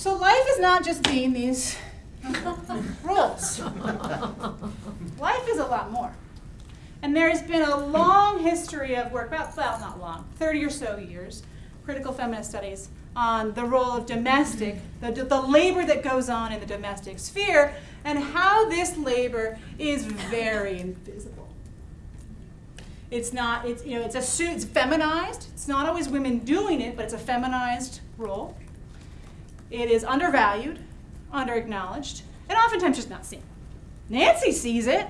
S2: So life is not just being these rules. life is a lot more. And there's been a long history of work, well, well, not long, 30 or so years, critical feminist studies on the role of domestic, the, the labor that goes on in the domestic sphere, and how this labor is very invisible. It's not, it's, you know, it's, a, it's feminized. It's not always women doing it, but it's a feminized role. It is undervalued, underacknowledged, and oftentimes just not seen. Nancy sees it.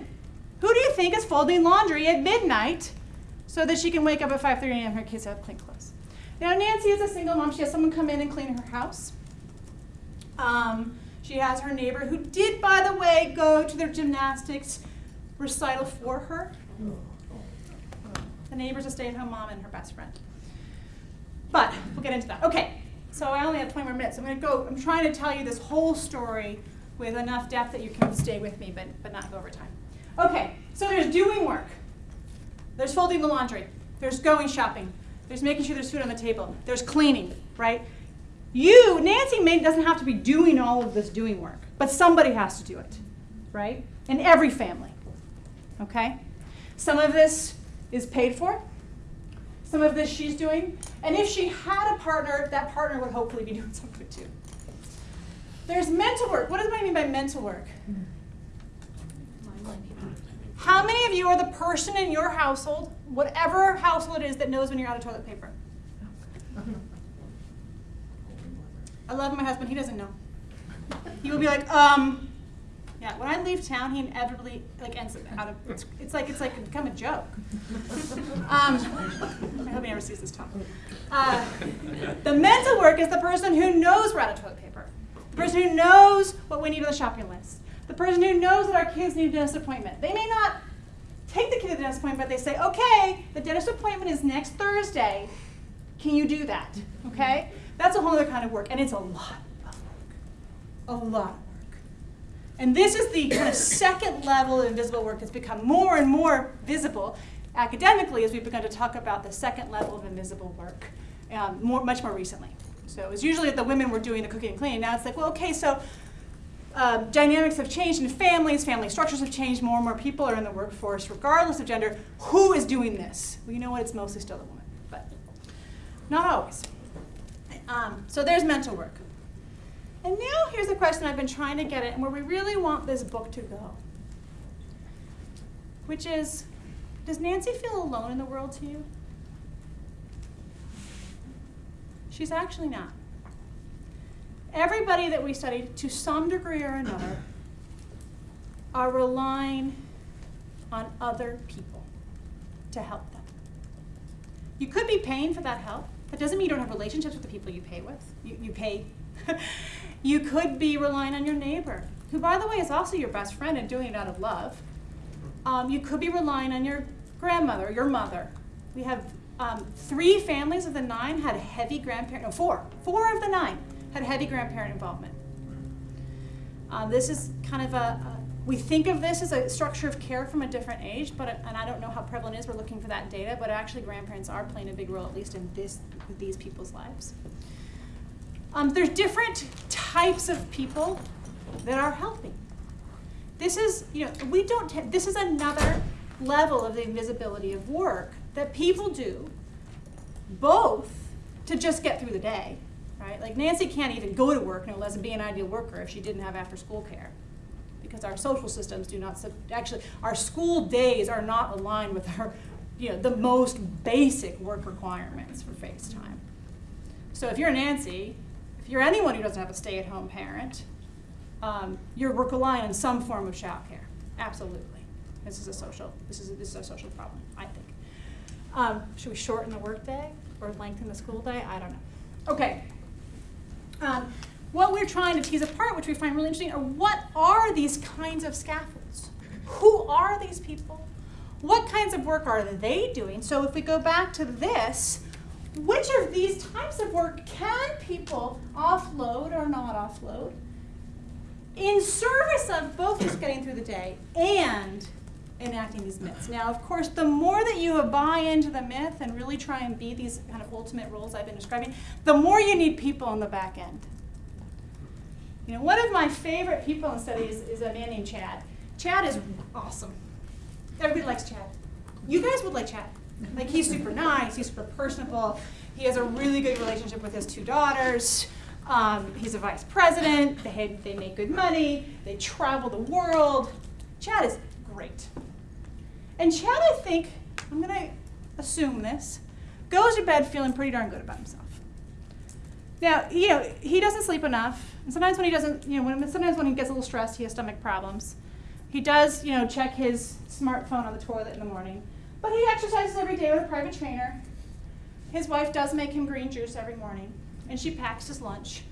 S2: Who do you think is folding laundry at midnight so that she can wake up at 5.30 a.m. her kids have clean clothes? Now, Nancy is a single mom. She has someone come in and clean her house. Um, she has her neighbor who did, by the way, go to their gymnastics recital for her. The neighbor's a stay-at-home mom and her best friend. But we'll get into that. Okay, so I only have 20 more minutes. I'm going to go. I'm trying to tell you this whole story with enough depth that you can stay with me, but, but not go over time. Okay, so there's doing work. There's folding the laundry. There's going shopping. There's making sure there's food on the table. There's cleaning, right? You, Nancy, may, doesn't have to be doing all of this doing work, but somebody has to do it, right? In every family, okay? Some of this is paid for. Some of this she's doing. And if she had a partner, that partner would hopefully be doing some of it too. There's mental work. What does I mean by mental work? How many of you are the person in your household, whatever household it is, that knows when you're out of toilet paper? I love my husband. He doesn't know. He will be like, um, yeah. When I leave town, he inevitably like ends up out of. It's, it's like it's like become a joke. Um, I hope he never sees this talk. Uh, the mental work is the person who knows we're out of toilet paper, the person who knows what we need on the shopping list, the person who knows that our kids need a dentist appointment. They may not take the kid to the dentist appointment, but they say, okay, the dentist appointment is next Thursday. Can you do that? Okay? That's a whole other kind of work, and it's a lot of work. A lot. And this is the kind of second level of invisible work that's become more and more visible academically as we've begun to talk about the second level of invisible work um, more, much more recently. So it was usually that the women were doing the cooking and cleaning. Now it's like, well, okay, so um, dynamics have changed in families, family structures have changed, more and more people are in the workforce, regardless of gender. Who is doing this? Well, you know what? It's mostly still the woman, but not always. Um, so there's mental work. And now here's the question I've been trying to get at and where we really want this book to go, which is Does Nancy feel alone in the world to you? She's actually not. Everybody that we study, to some degree or another, are relying on other people to help them. You could be paying for that help. That doesn't mean you don't have relationships with the people you pay with. You, you pay. you could be relying on your neighbor, who, by the way, is also your best friend and doing it out of love. Um, you could be relying on your grandmother, your mother. We have um, three families of the nine had heavy grandparent, no, four, four of the nine had heavy grandparent involvement. Uh, this is kind of a, a, we think of this as a structure of care from a different age, but and I don't know how prevalent it is. We're looking for that data, but actually grandparents are playing a big role, at least in this these people's lives. Um, there's different types of people that are helping. This is, you know, we don't. this is another level of the invisibility of work that people do, both to just get through the day, right? Like Nancy can't even go to work, no less be an ideal worker if she didn't have after school care. Because our social systems do not, actually, our school days are not aligned with our, you know, the most basic work requirements for FaceTime. So if you're Nancy, if you're anyone who doesn't have a stay-at-home parent, um, you're relying on some form of childcare. Absolutely. This is a social, this is a, this is a social problem, I think. Um, should we shorten the workday or lengthen the school day? I don't know. Okay, um, what we're trying to tease apart, which we find really interesting, are what are these kinds of scaffolds? Who are these people? What kinds of work are they doing? So if we go back to this, which of these types of work can people offload or not offload in service of both just getting through the day and enacting these myths. Now, of course, the more that you buy into the myth and really try and be these kind of ultimate roles I've been describing, the more you need people on the back end. You know, one of my favorite people in studies is a man named Chad. Chad is awesome. Everybody likes Chad. You guys would like Chad. Like he's super nice, he's super personable. He has a really good relationship with his two daughters. Um, he's a vice president. They, they make good money. They travel the world. Chad is great. And Chad, I think, I'm going to assume this, goes to bed feeling pretty darn good about himself. Now, you know, he doesn't sleep enough. And sometimes when he doesn't, you know, when, sometimes when he gets a little stressed, he has stomach problems. He does, you know, check his smartphone on the toilet in the morning. But he exercises every day with a private trainer. His wife does make him green juice every morning, and she packs his lunch.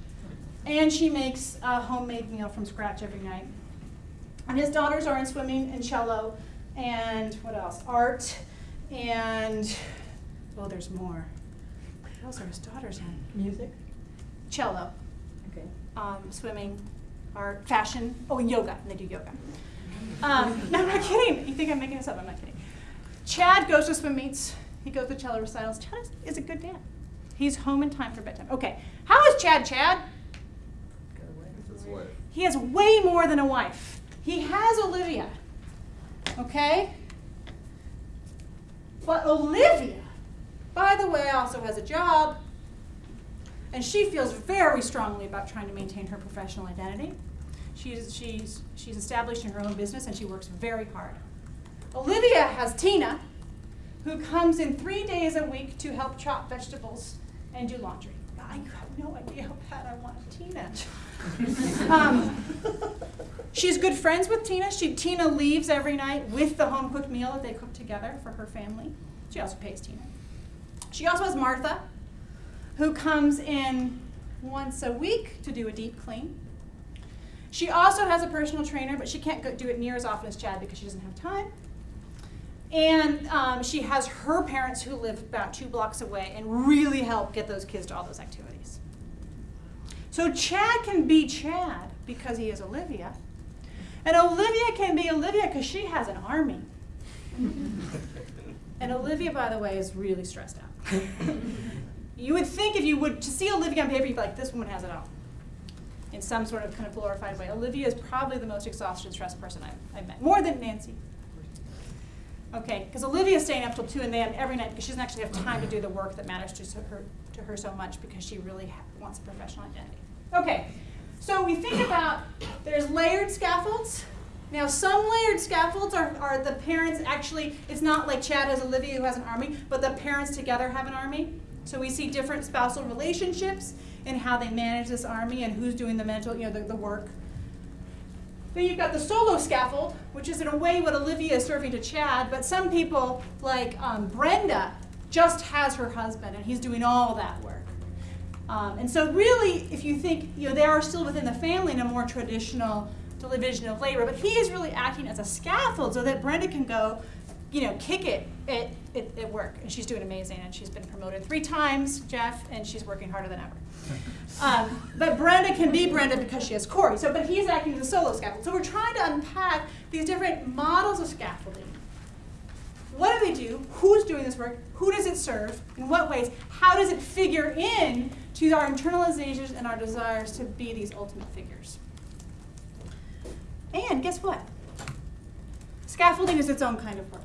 S2: And she makes a homemade meal from scratch every night. And his daughters are in swimming and cello and what else? Art and well, there's more. What else are his daughters in?
S6: Music?
S2: Cello.
S6: Okay.
S2: Um, swimming, art, fashion. Oh, and yoga. And they do yoga. Um, no, I'm not kidding. You think I'm making this up? I'm not kidding. Chad goes to swim meets. He goes to cello recitals. Chad is, is a good dad. He's home in time for bedtime. Okay. How is Chad? Chad? He has way more than a wife. He has Olivia. Okay? But Olivia, by the way, also has a job, and she feels very strongly about trying to maintain her professional identity. She's, she's, she's established in her own business and she works very hard. Olivia has Tina, who comes in three days a week to help chop vegetables and do laundry. I have no idea how bad I want Tina. um, she's good friends with Tina. She, Tina leaves every night with the home cooked meal that they cook together for her family. She also pays Tina. She also has Martha, who comes in once a week to do a deep clean. She also has a personal trainer, but she can't go do it near as often as Chad because she doesn't have time. And um, she has her parents who live about two blocks away and really help get those kids to all those activities. So Chad can be Chad because he is Olivia. And Olivia can be Olivia because she has an army. and Olivia, by the way, is really stressed out. you would think if you would to see Olivia on paper, you'd be like, this woman has it all. In some sort of kind of glorified way. Olivia is probably the most exhausted stressed person I've, I've met. More than Nancy. Okay, because Olivia's staying up till 2 and then every night because she doesn't actually have time to do the work that matters to her, to her so much because she really wants a professional identity. Okay, so we think about there's layered scaffolds. Now, some layered scaffolds are, are the parents actually, it's not like Chad has Olivia who has an army, but the parents together have an army. So we see different spousal relationships and how they manage this army and who's doing the mental, you know, the, the work. Then you've got the solo scaffold, which is in a way what Olivia is serving to Chad, but some people, like um, Brenda, just has her husband and he's doing all that work. Um, and so, really, if you think, you know, they are still within the family in a more traditional division of labor, but he is really acting as a scaffold so that Brenda can go, you know, kick it at, at, at work. And she's doing amazing, and she's been promoted three times, Jeff, and she's working harder than ever. Um, but Brenda can be Brenda because she has Corey. So, but he's acting as a solo scaffold. So we're trying to unpack these different models of scaffolding. What do they do? Who's doing this work? Who does it serve? In what ways? How does it figure in to our internalizations and our desires to be these ultimate figures? And guess what? Scaffolding is its own kind of work.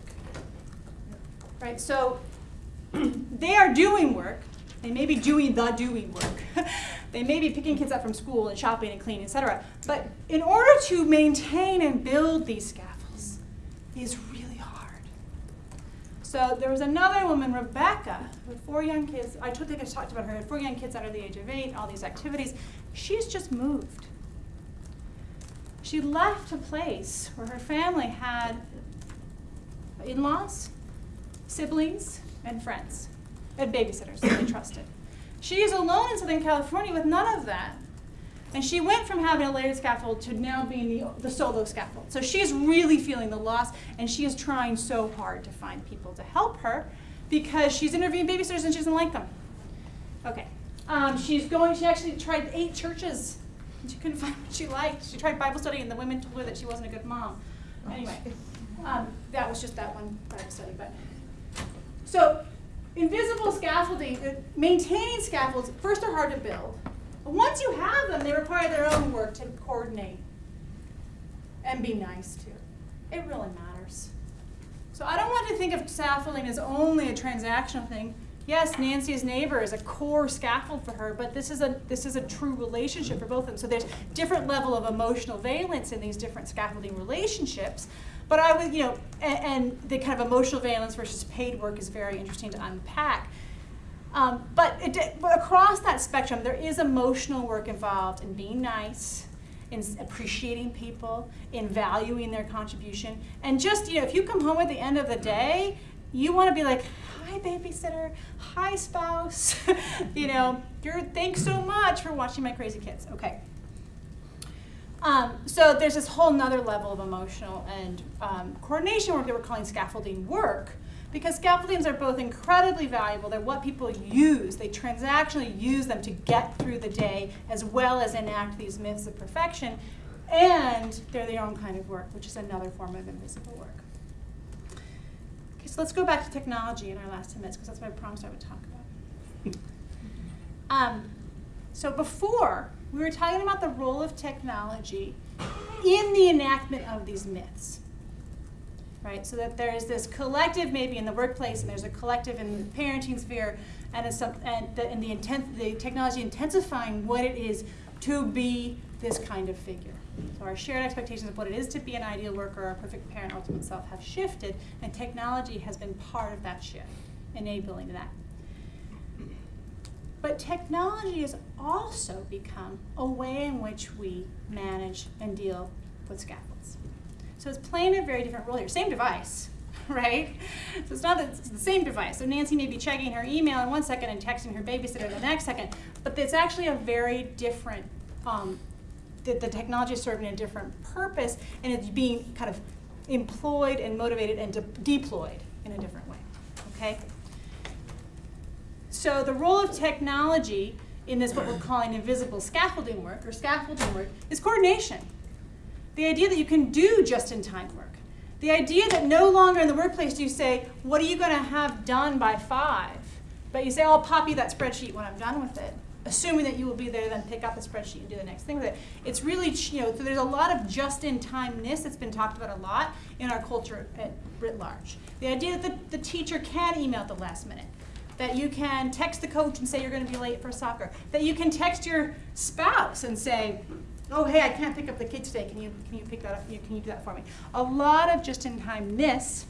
S2: Right? So they are doing work. They may be doing the doing work. they may be picking kids up from school and shopping and cleaning, etc. But in order to maintain and build these scaffolds is really hard. So there was another woman, Rebecca, with four young kids. I think I talked about her. Had four young kids under the age of eight. All these activities. She's just moved. She left a place where her family had in-laws, siblings, and friends, and babysitters that they trusted. She is alone in Southern California with none of that. And she went from having a layered scaffold to now being the, the solo scaffold. So she's really feeling the loss, and she is trying so hard to find people to help her because she's interviewing babysitters and she doesn't like them. Okay. Um, she's going, she actually tried eight churches. and She couldn't find what she liked. She tried Bible study, and the women told her that she wasn't a good mom. Anyway, um, that was just that one Bible study. But so, invisible scaffolding, uh, maintaining scaffolds, first are hard to build. But once you have them, they require their own work to coordinate and be nice to. It really matters. So I don't want to think of scaffolding as only a transactional thing. Yes, Nancy's neighbor is a core scaffold for her, but this is a this is a true relationship for both of them. So there's different level of emotional valence in these different scaffolding relationships. But I would, you know, and, and the kind of emotional valence versus paid work is very interesting to unpack. Um, but, it, but across that spectrum, there is emotional work involved in being nice, in appreciating people, in valuing their contribution. And just, you know, if you come home at the end of the day, you want to be like, hi, babysitter, hi, spouse. you know, you're, thanks so much for watching my crazy kids. Okay. Um, so there's this whole nother level of emotional and um, coordination work that we're calling scaffolding work because scaffoldings are both incredibly valuable. They're what people use. They transactionally use them to get through the day as well as enact these myths of perfection. And they're their own kind of work, which is another form of invisible work. Okay, so let's go back to technology in our last 10 minutes because that's what I promised I would talk about. Um, so before, we were talking about the role of technology in the enactment of these myths. Right? So that there is this collective maybe in the workplace and there's a collective in the parenting sphere and, some, and the, the, intent, the technology intensifying what it is to be this kind of figure. So our shared expectations of what it is to be an ideal worker or a perfect parent, ultimate self, have shifted, and technology has been part of that shift, enabling that. But technology has also become a way in which we manage and deal with scaffolds. So it's playing a very different role here. Same device, right? So it's not that it's the same device. So Nancy may be checking her email in one second and texting her babysitter the next second, but it's actually a very different, um, the, the technology is serving a different purpose and it's being kind of employed and motivated and de- deployed in a different way, okay? So the role of technology in this what we're calling invisible scaffolding work or scaffolding work is coordination. The idea that you can do just-in-time work. The idea that no longer in the workplace do you say, what are you going to have done by five? But you say, I'll pop you that spreadsheet when I'm done with it, assuming that you will be there then pick up the spreadsheet and do the next thing with it. It's really, you know, so there's a lot of just-in-timeness that's been talked about a lot in our culture at writ large. The idea that the, the teacher can email at the last minute, that you can text the coach and say you're going to be late for soccer, that you can text your spouse and say, oh hey, I can't pick up the kids today. Can you can you pick that up? Can you do that for me? A lot of just-in-timeness,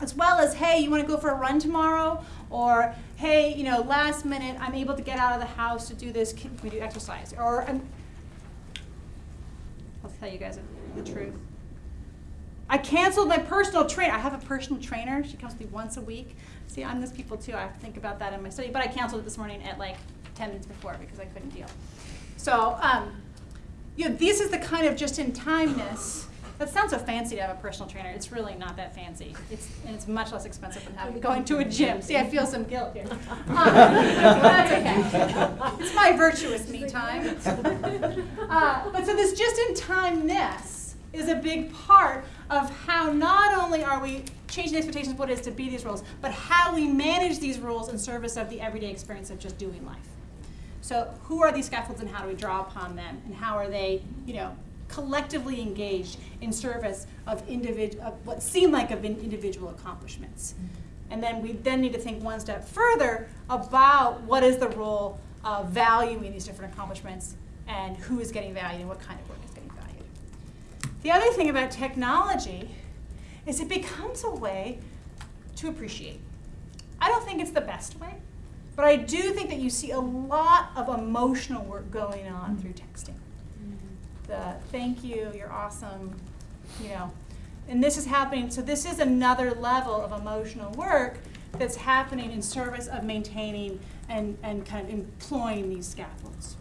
S2: as well as hey, you want to go for a run tomorrow, or hey, you know, last minute I'm able to get out of the house to do this. Can we do exercise? Or I'll tell you guys the truth. I canceled my personal trainer. I have a personal trainer. She comes to me once a week. See, I'm those people too. I have to think about that in my study. But I canceled it this morning at like 10 minutes before because I couldn't deal. So, um, you know, this is the kind of just-in-timeness. That sounds so fancy to have a personal trainer. It's really not that fancy. It's and it's much less expensive than having going to a gym. See, I feel some guilt here. Um, that's okay. It's my virtuous me time. Uh, but so this just-in-timeness is a big part of how not only are we changing the expectations of what it is to be these roles, but how we manage these roles in service of the everyday experience of just doing life. So who are these scaffolds and how do we draw upon them and how are they, you know, collectively engaged in service of of what seem like of in- individual accomplishments. And then we then need to think one step further about what is the role of valuing these different accomplishments and who is getting valued and what kind of work. The other thing about technology is it becomes a way to appreciate. I don't think it's the best way, but I do think that you see a lot of emotional work going on through texting. The thank you, you're awesome, you know. And this is happening, so this is another level of emotional work that's happening in service of maintaining and, and kind of employing these scaffolds.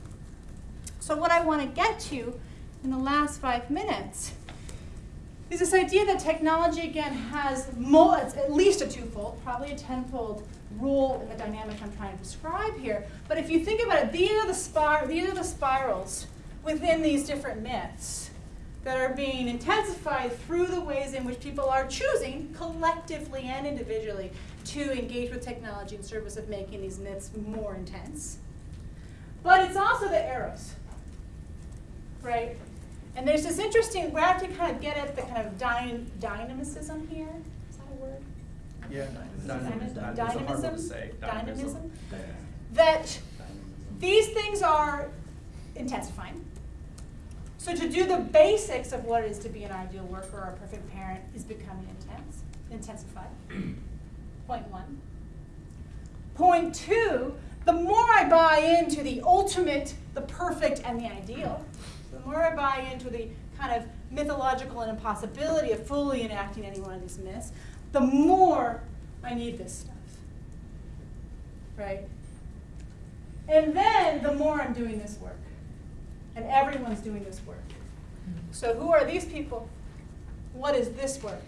S2: So what I want to get to in the last five minutes is this idea that technology again has at least a twofold, probably a tenfold role in the dynamic I'm trying to describe here. But if you think about it, these are the spir- these are the spirals within these different myths that are being intensified through the ways in which people are choosing collectively and individually to engage with technology in service of making these myths more intense. But it's also the arrows, right? And there's this interesting, we have to kind of get at the kind of dyn- dynamicism here. Is that a word?
S6: Yeah,
S2: Dynamism?
S6: dynamism. It's a hard one to
S2: Dynamism? Dynamism? That these things are intensifying. So to do the basics of what it is to be an ideal worker or a perfect parent is becoming intense, intensified. Point one. Point two, the more I buy into the ultimate, the perfect, and the ideal, more I buy into the kind of mythological and impossibility of fully enacting any one of these myths, the more I need this stuff. Right? And then the more I'm doing this work. And everyone's doing this work. So who are these people? What is this work?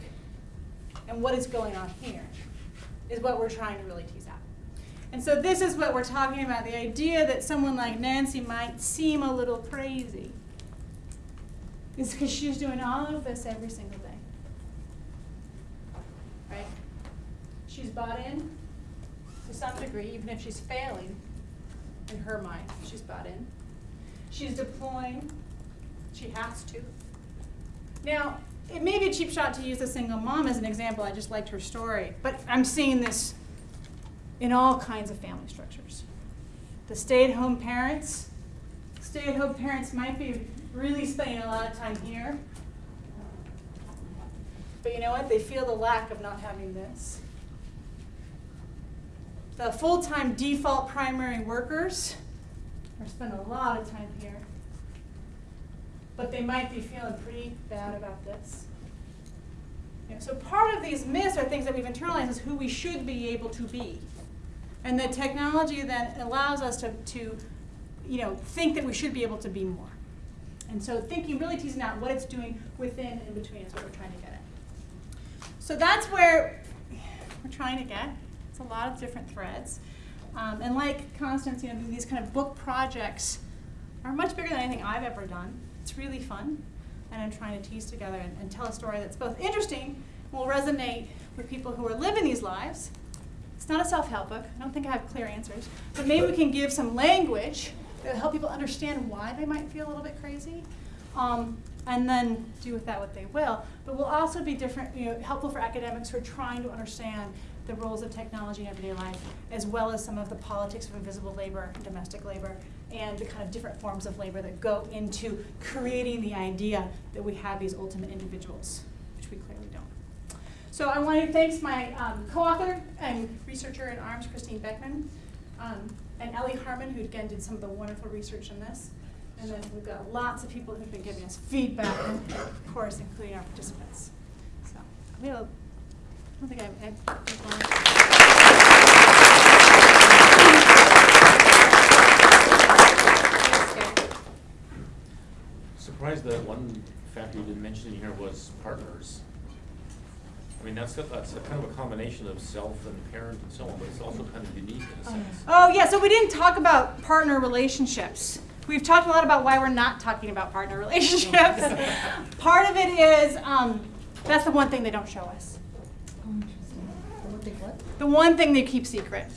S2: And what is going on here? Is what we're trying to really tease out. And so this is what we're talking about, the idea that someone like Nancy might seem a little crazy. Is because she's doing all of this every single day. Right? She's bought in to some degree, even if she's failing in her mind, she's bought in. She's deploying, she has to. Now, it may be a cheap shot to use a single mom as an example, I just liked her story, but I'm seeing this in all kinds of family structures. The stay-at-home parents, stay-at-home parents might be really spending a lot of time here. But you know what? They feel the lack of not having this. The full-time default primary workers are spending a lot of time here. But they might be feeling pretty bad about this. You know, so part of these myths are things that we've internalized is who we should be able to be. And the technology then allows us to, to you know, think that we should be able to be more. And so thinking, really teasing out what it's doing within and between is what we're trying to get at. So that's where we're trying to get. It's a lot of different threads. Um, and like Constance, you know, these kind of book projects are much bigger than anything I've ever done. It's really fun. And I'm trying to tease together and, and tell a story that's both interesting, and will resonate with people who are living these lives. It's not a self-help book. I don't think I have clear answers. But maybe we can give some language will help people understand why they might feel a little bit crazy. Um, and then do with that what they will. But will also be different, you know, helpful for academics who are trying to understand the roles of technology in everyday life, as well as some of the politics of invisible labor domestic labor, and the kind of different forms of labor that go into creating the idea that we have these ultimate individuals, which we clearly don't. So I want to thank my um, co-author and researcher in ARMS, Christine Beckman, um, and Ellie Harmon, who again did some of the wonderful research in this. And then we've got lots of people who've been giving us feedback, of course, including our participants. So we have, a- I don't think I, I.
S6: Surprised that one factor you didn't mention in here was partners. I mean, that's, that's a kind of a combination of self and parent and so on, but it's also kind of unique in a sense.
S2: Oh, yeah, so we didn't talk about partner relationships. We've talked a lot about why we're not talking about partner relationships. Part of it is, um, that's the one thing they don't show us. The one thing they keep secret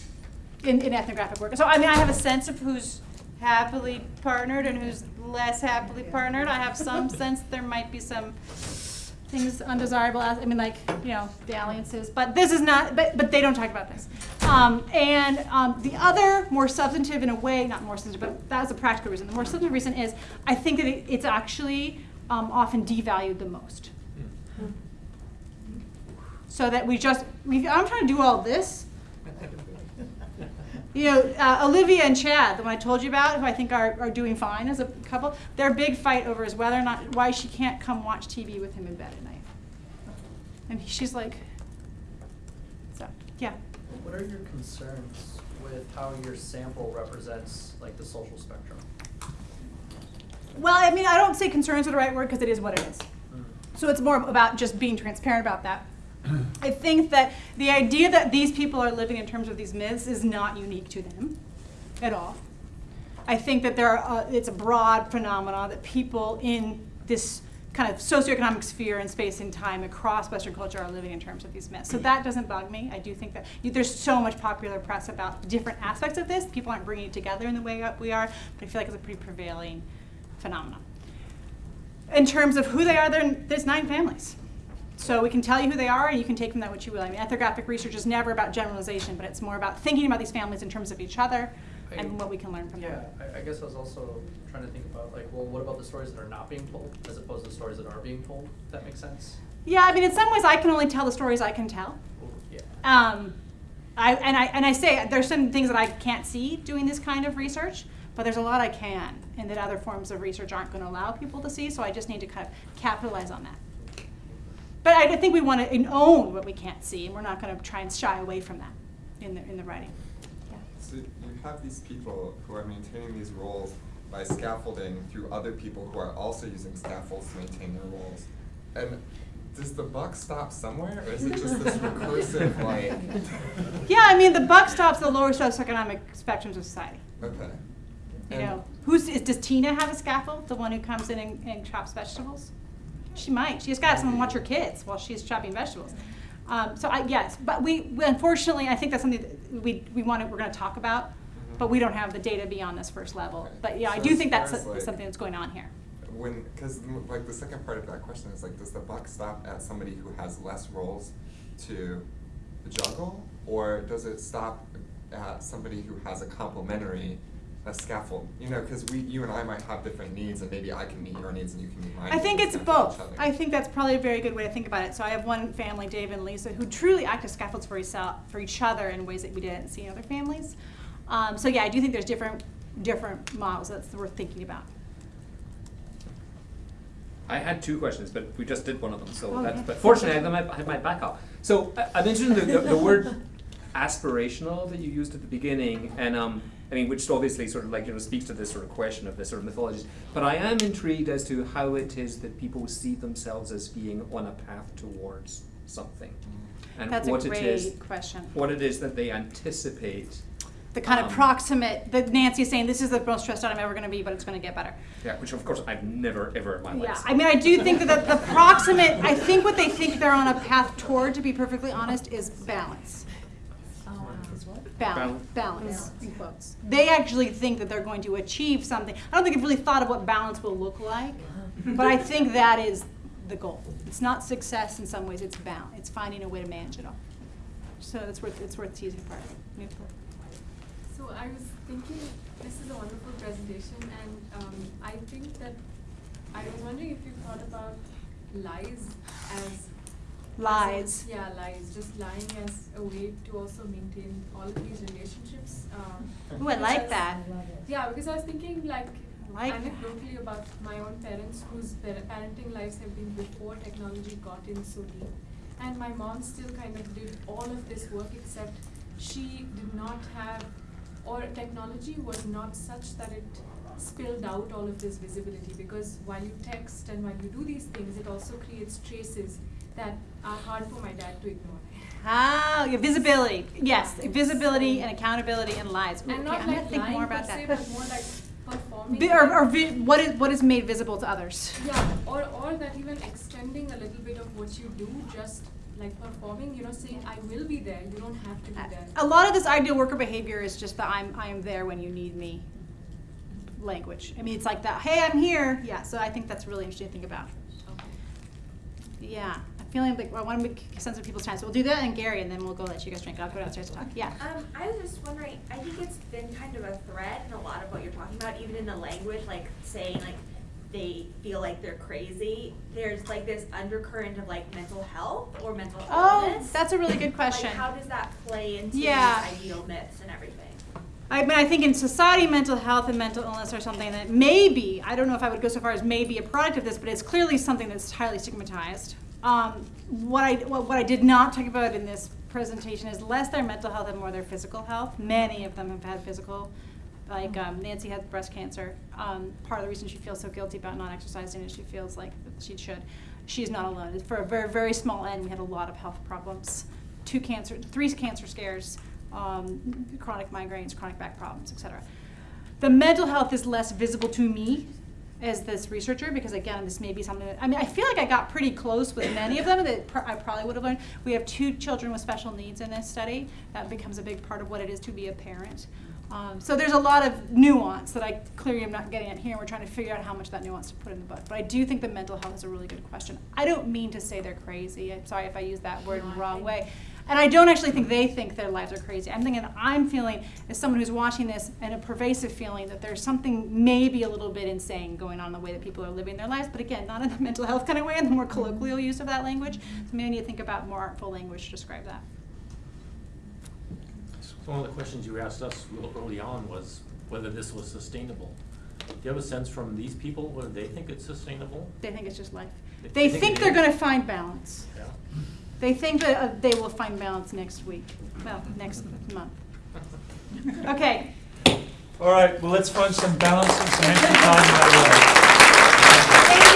S2: in, in ethnographic work. So, I mean, I have a sense of who's happily partnered and who's less happily partnered. I have some sense there might be some things undesirable. as- I mean, like you know, the alliances. But this is not. But but they don't talk about this. Um, and um, the other more substantive, in a way, not more substantive, but that's a practical reason. The more substantive reason is I think that it, it's actually um, often devalued the most. So that we just, we, I'm trying to do all this. You know, uh, Olivia and Chad, the one I told you about, who I think are, are doing fine as a couple, their big fight over is whether or not, why she can't come watch TV with him in bed at night. And she's like, so, yeah.
S7: What are your concerns with how your sample represents like the social spectrum?
S2: Well, I mean, I don't say concerns are the right word because it is what it is.
S7: Mm.
S2: So it's more about just being transparent about that. I think that the idea that these people are living in terms of these myths is not unique to them at all. I think that there are, uh, it's a broad phenomenon that people in this kind of socioeconomic sphere and space and time across Western culture are living in terms of these myths. So that doesn't bug me. I do think that you, there's so much popular press about different aspects of this. People aren't bringing it together in the way that we are, but I feel like it's a pretty prevailing phenomenon. In terms of who they are, there's nine families. So we can tell you who they are, and you can take from that what you will. I mean, ethnographic research is never about generalization, but it's more about thinking about these families in terms of each other
S7: I-
S2: and what we can learn from
S7: Yeah,
S2: them.
S7: I, I guess I was also trying to think about like, well, what about the stories that are not being told as opposed to the stories that are being told? If that makes sense?
S2: Yeah, I mean, in some ways, I can only tell the stories I can tell.
S7: Well, yeah.
S2: Um, I, and, I, and I say there's some things that I can't see doing this kind of research, but there's a lot I can, and that other forms of research aren't going to allow people to see, so I just need to kind of capitalize on that. But I think we want to own what we can't see, and we're not going to try and shy away from that in the, in the writing. Yeah.
S8: So you have these people who are maintaining these roles by scaffolding through other people who are also using scaffolds to maintain their roles. And does the buck stop somewhere, or is it just this recursive like?
S2: Yeah, I mean, the buck stops the lower socioeconomic spectrums of society.
S8: Okay.
S2: You
S8: And-
S2: know, who's is, does Tina have a scaffold? The one who comes in and, and chops vegetables? She might. She just got to have someone watch her kids while she's chopping vegetables. Um, so I, yes, but we we- unfortunately I think that's something that we we want to we're going to talk about, but we don't have the data beyond this first level.
S8: Okay.
S2: But yeah, I do think that's
S8: like-
S2: something that's going on here.
S8: When, because like the second part of that question is like, does the buck stop at somebody who has less roles to juggle, or does it stop at somebody who has a complementary, a scaffold? You know, because we, you and I might have different needs, and maybe I can meet your needs and you can meet mine.
S2: I think it's both. I think that's probably a very good way to think about it. So I have one family, Dave and Lisa, who truly act as scaffolds for, each- for each other in ways that we didn't see in other families. Um, so yeah, I do think there's different different models that's worth thinking about.
S9: I had two questions, but we just did one of them, so
S2: Oh,
S9: that's,
S2: yeah.
S9: but fortunately, I had my, I had my backup. So I, I mentioned the, the, the word aspirational that you used at the beginning, and um, I mean, which obviously sort of like, you know, speaks to this sort of question of this sort of mythology. But I am intrigued as to how it is that people see themselves as being on a path towards something. And
S2: That's a
S9: what it is,
S2: question.
S9: what it is that they anticipate.
S2: The kind of
S9: Um,
S2: proximate, that Nancy's saying, this is the most stressed out I'm ever gonna be, but it's gonna get better.
S9: Yeah, which of course I've never ever in my life.
S2: Yeah. I mean, I do think that the, the proximate, I think what they think they're on a path toward, to be perfectly honest, is balance. Balance, balance, in quotes. They actually think that they're going to achieve something. I don't think they've really thought of what balance will look like, but I think that is the goal. It's not success in some ways, it's balance. It's finding a way to manage it all. So it's worth, it's worth teasing apart.
S3: So I was thinking, this is a wonderful presentation, and um, I think that I was wondering if you thought about lies as
S2: Lies.
S3: Yeah, lies. Just lying as a way to also maintain all of these relationships. Um,
S2: Ooh, I like that.
S3: Yeah, because I was thinking like,
S2: like
S3: anecdotally about my own parents whose par- parenting lives have been before technology got in so deep. And my mom still kind of did all of this work except she did not have, or technology was not such that it spilled out all of this visibility because while you text and while you do these things, it also creates traces that are hard for my dad to ignore.
S2: Ah, yeah, visibility. Yes, visibility and accountability and lies. Ooh,
S3: And
S2: okay,
S3: not
S2: I'm gonna
S3: like
S2: think
S3: lying
S2: more about that.
S3: but more like performing.
S2: Vi- or, or what is what is made visible to others?
S3: Yeah, or, or that even extending a little bit of what you do, just like performing, you know, saying, I will be there, you don't have to be there.
S2: A lot of this ideal worker behavior is just the I'm I'm there when you need me language. I mean, it's like that. Hey, I'm here. Yeah. So I think that's really interesting to think about.
S3: Okay.
S2: Yeah. Feeling like I want to make sense of people's time. So we'll do that and Gary, and then we'll go let you guys drink. I'll go downstairs to talk. Yeah.
S10: Um, I was just wondering, I think it's been kind of a thread in a lot of what you're talking about, even in the language, like saying like they feel like they're crazy. There's like this undercurrent of like mental health or mental
S2: Oh,
S10: illness.
S2: that's a really good question.
S10: Like how does that play into
S2: Yeah.
S10: these ideal myths and everything?
S2: I mean, I think in society, mental health and mental illness are something that maybe, I don't know if I would go so far as maybe a product of this, but it's clearly something that's highly stigmatized. Um, what, I, what, I did not talk about in this presentation is less their mental health and more their physical health. Many of them have had physical, like um, Nancy had breast cancer. Um, part of the reason she feels so guilty about not exercising is she feels like she should. She's not alone. For a very, very small end, we had a lot of health problems. Two cancer, three cancer scares, um, chronic migraines, chronic back problems, etc. The mental health is less visible to me as this researcher because again, this may be something that I mean, I feel like I got pretty close with many of them that pr- I probably would have learned. We have two children with special needs in this study. That becomes a big part of what it is to be a parent. Um, so there's a lot of nuance that I clearly am not getting at here. and We're trying to figure out how much that nuance to put in the book. But I do think the mental health is a really good question. I don't mean to say they're crazy. I'm sorry if I use that word in the wrong way. And I don't actually think they think their lives are crazy. I'm thinking I'm feeling as someone who's watching this and a pervasive feeling that there's something maybe a little bit insane going on in the way that people are living their lives. But again, not in the mental health kind of way, in the more colloquial use of that language. So maybe I need to think about more artful language to describe that.
S6: So one of the questions you asked us real early on was whether this was sustainable. Do you have a sense from these people whether they think it's sustainable?
S2: They think it's just life.
S6: They
S2: They
S6: think
S2: think they're going to find balance. They think that uh, they will find balance next week. Well, next month. Okay.
S1: All right, well, let's find some balance and some empty time in our lives.
S2: Thank you guys.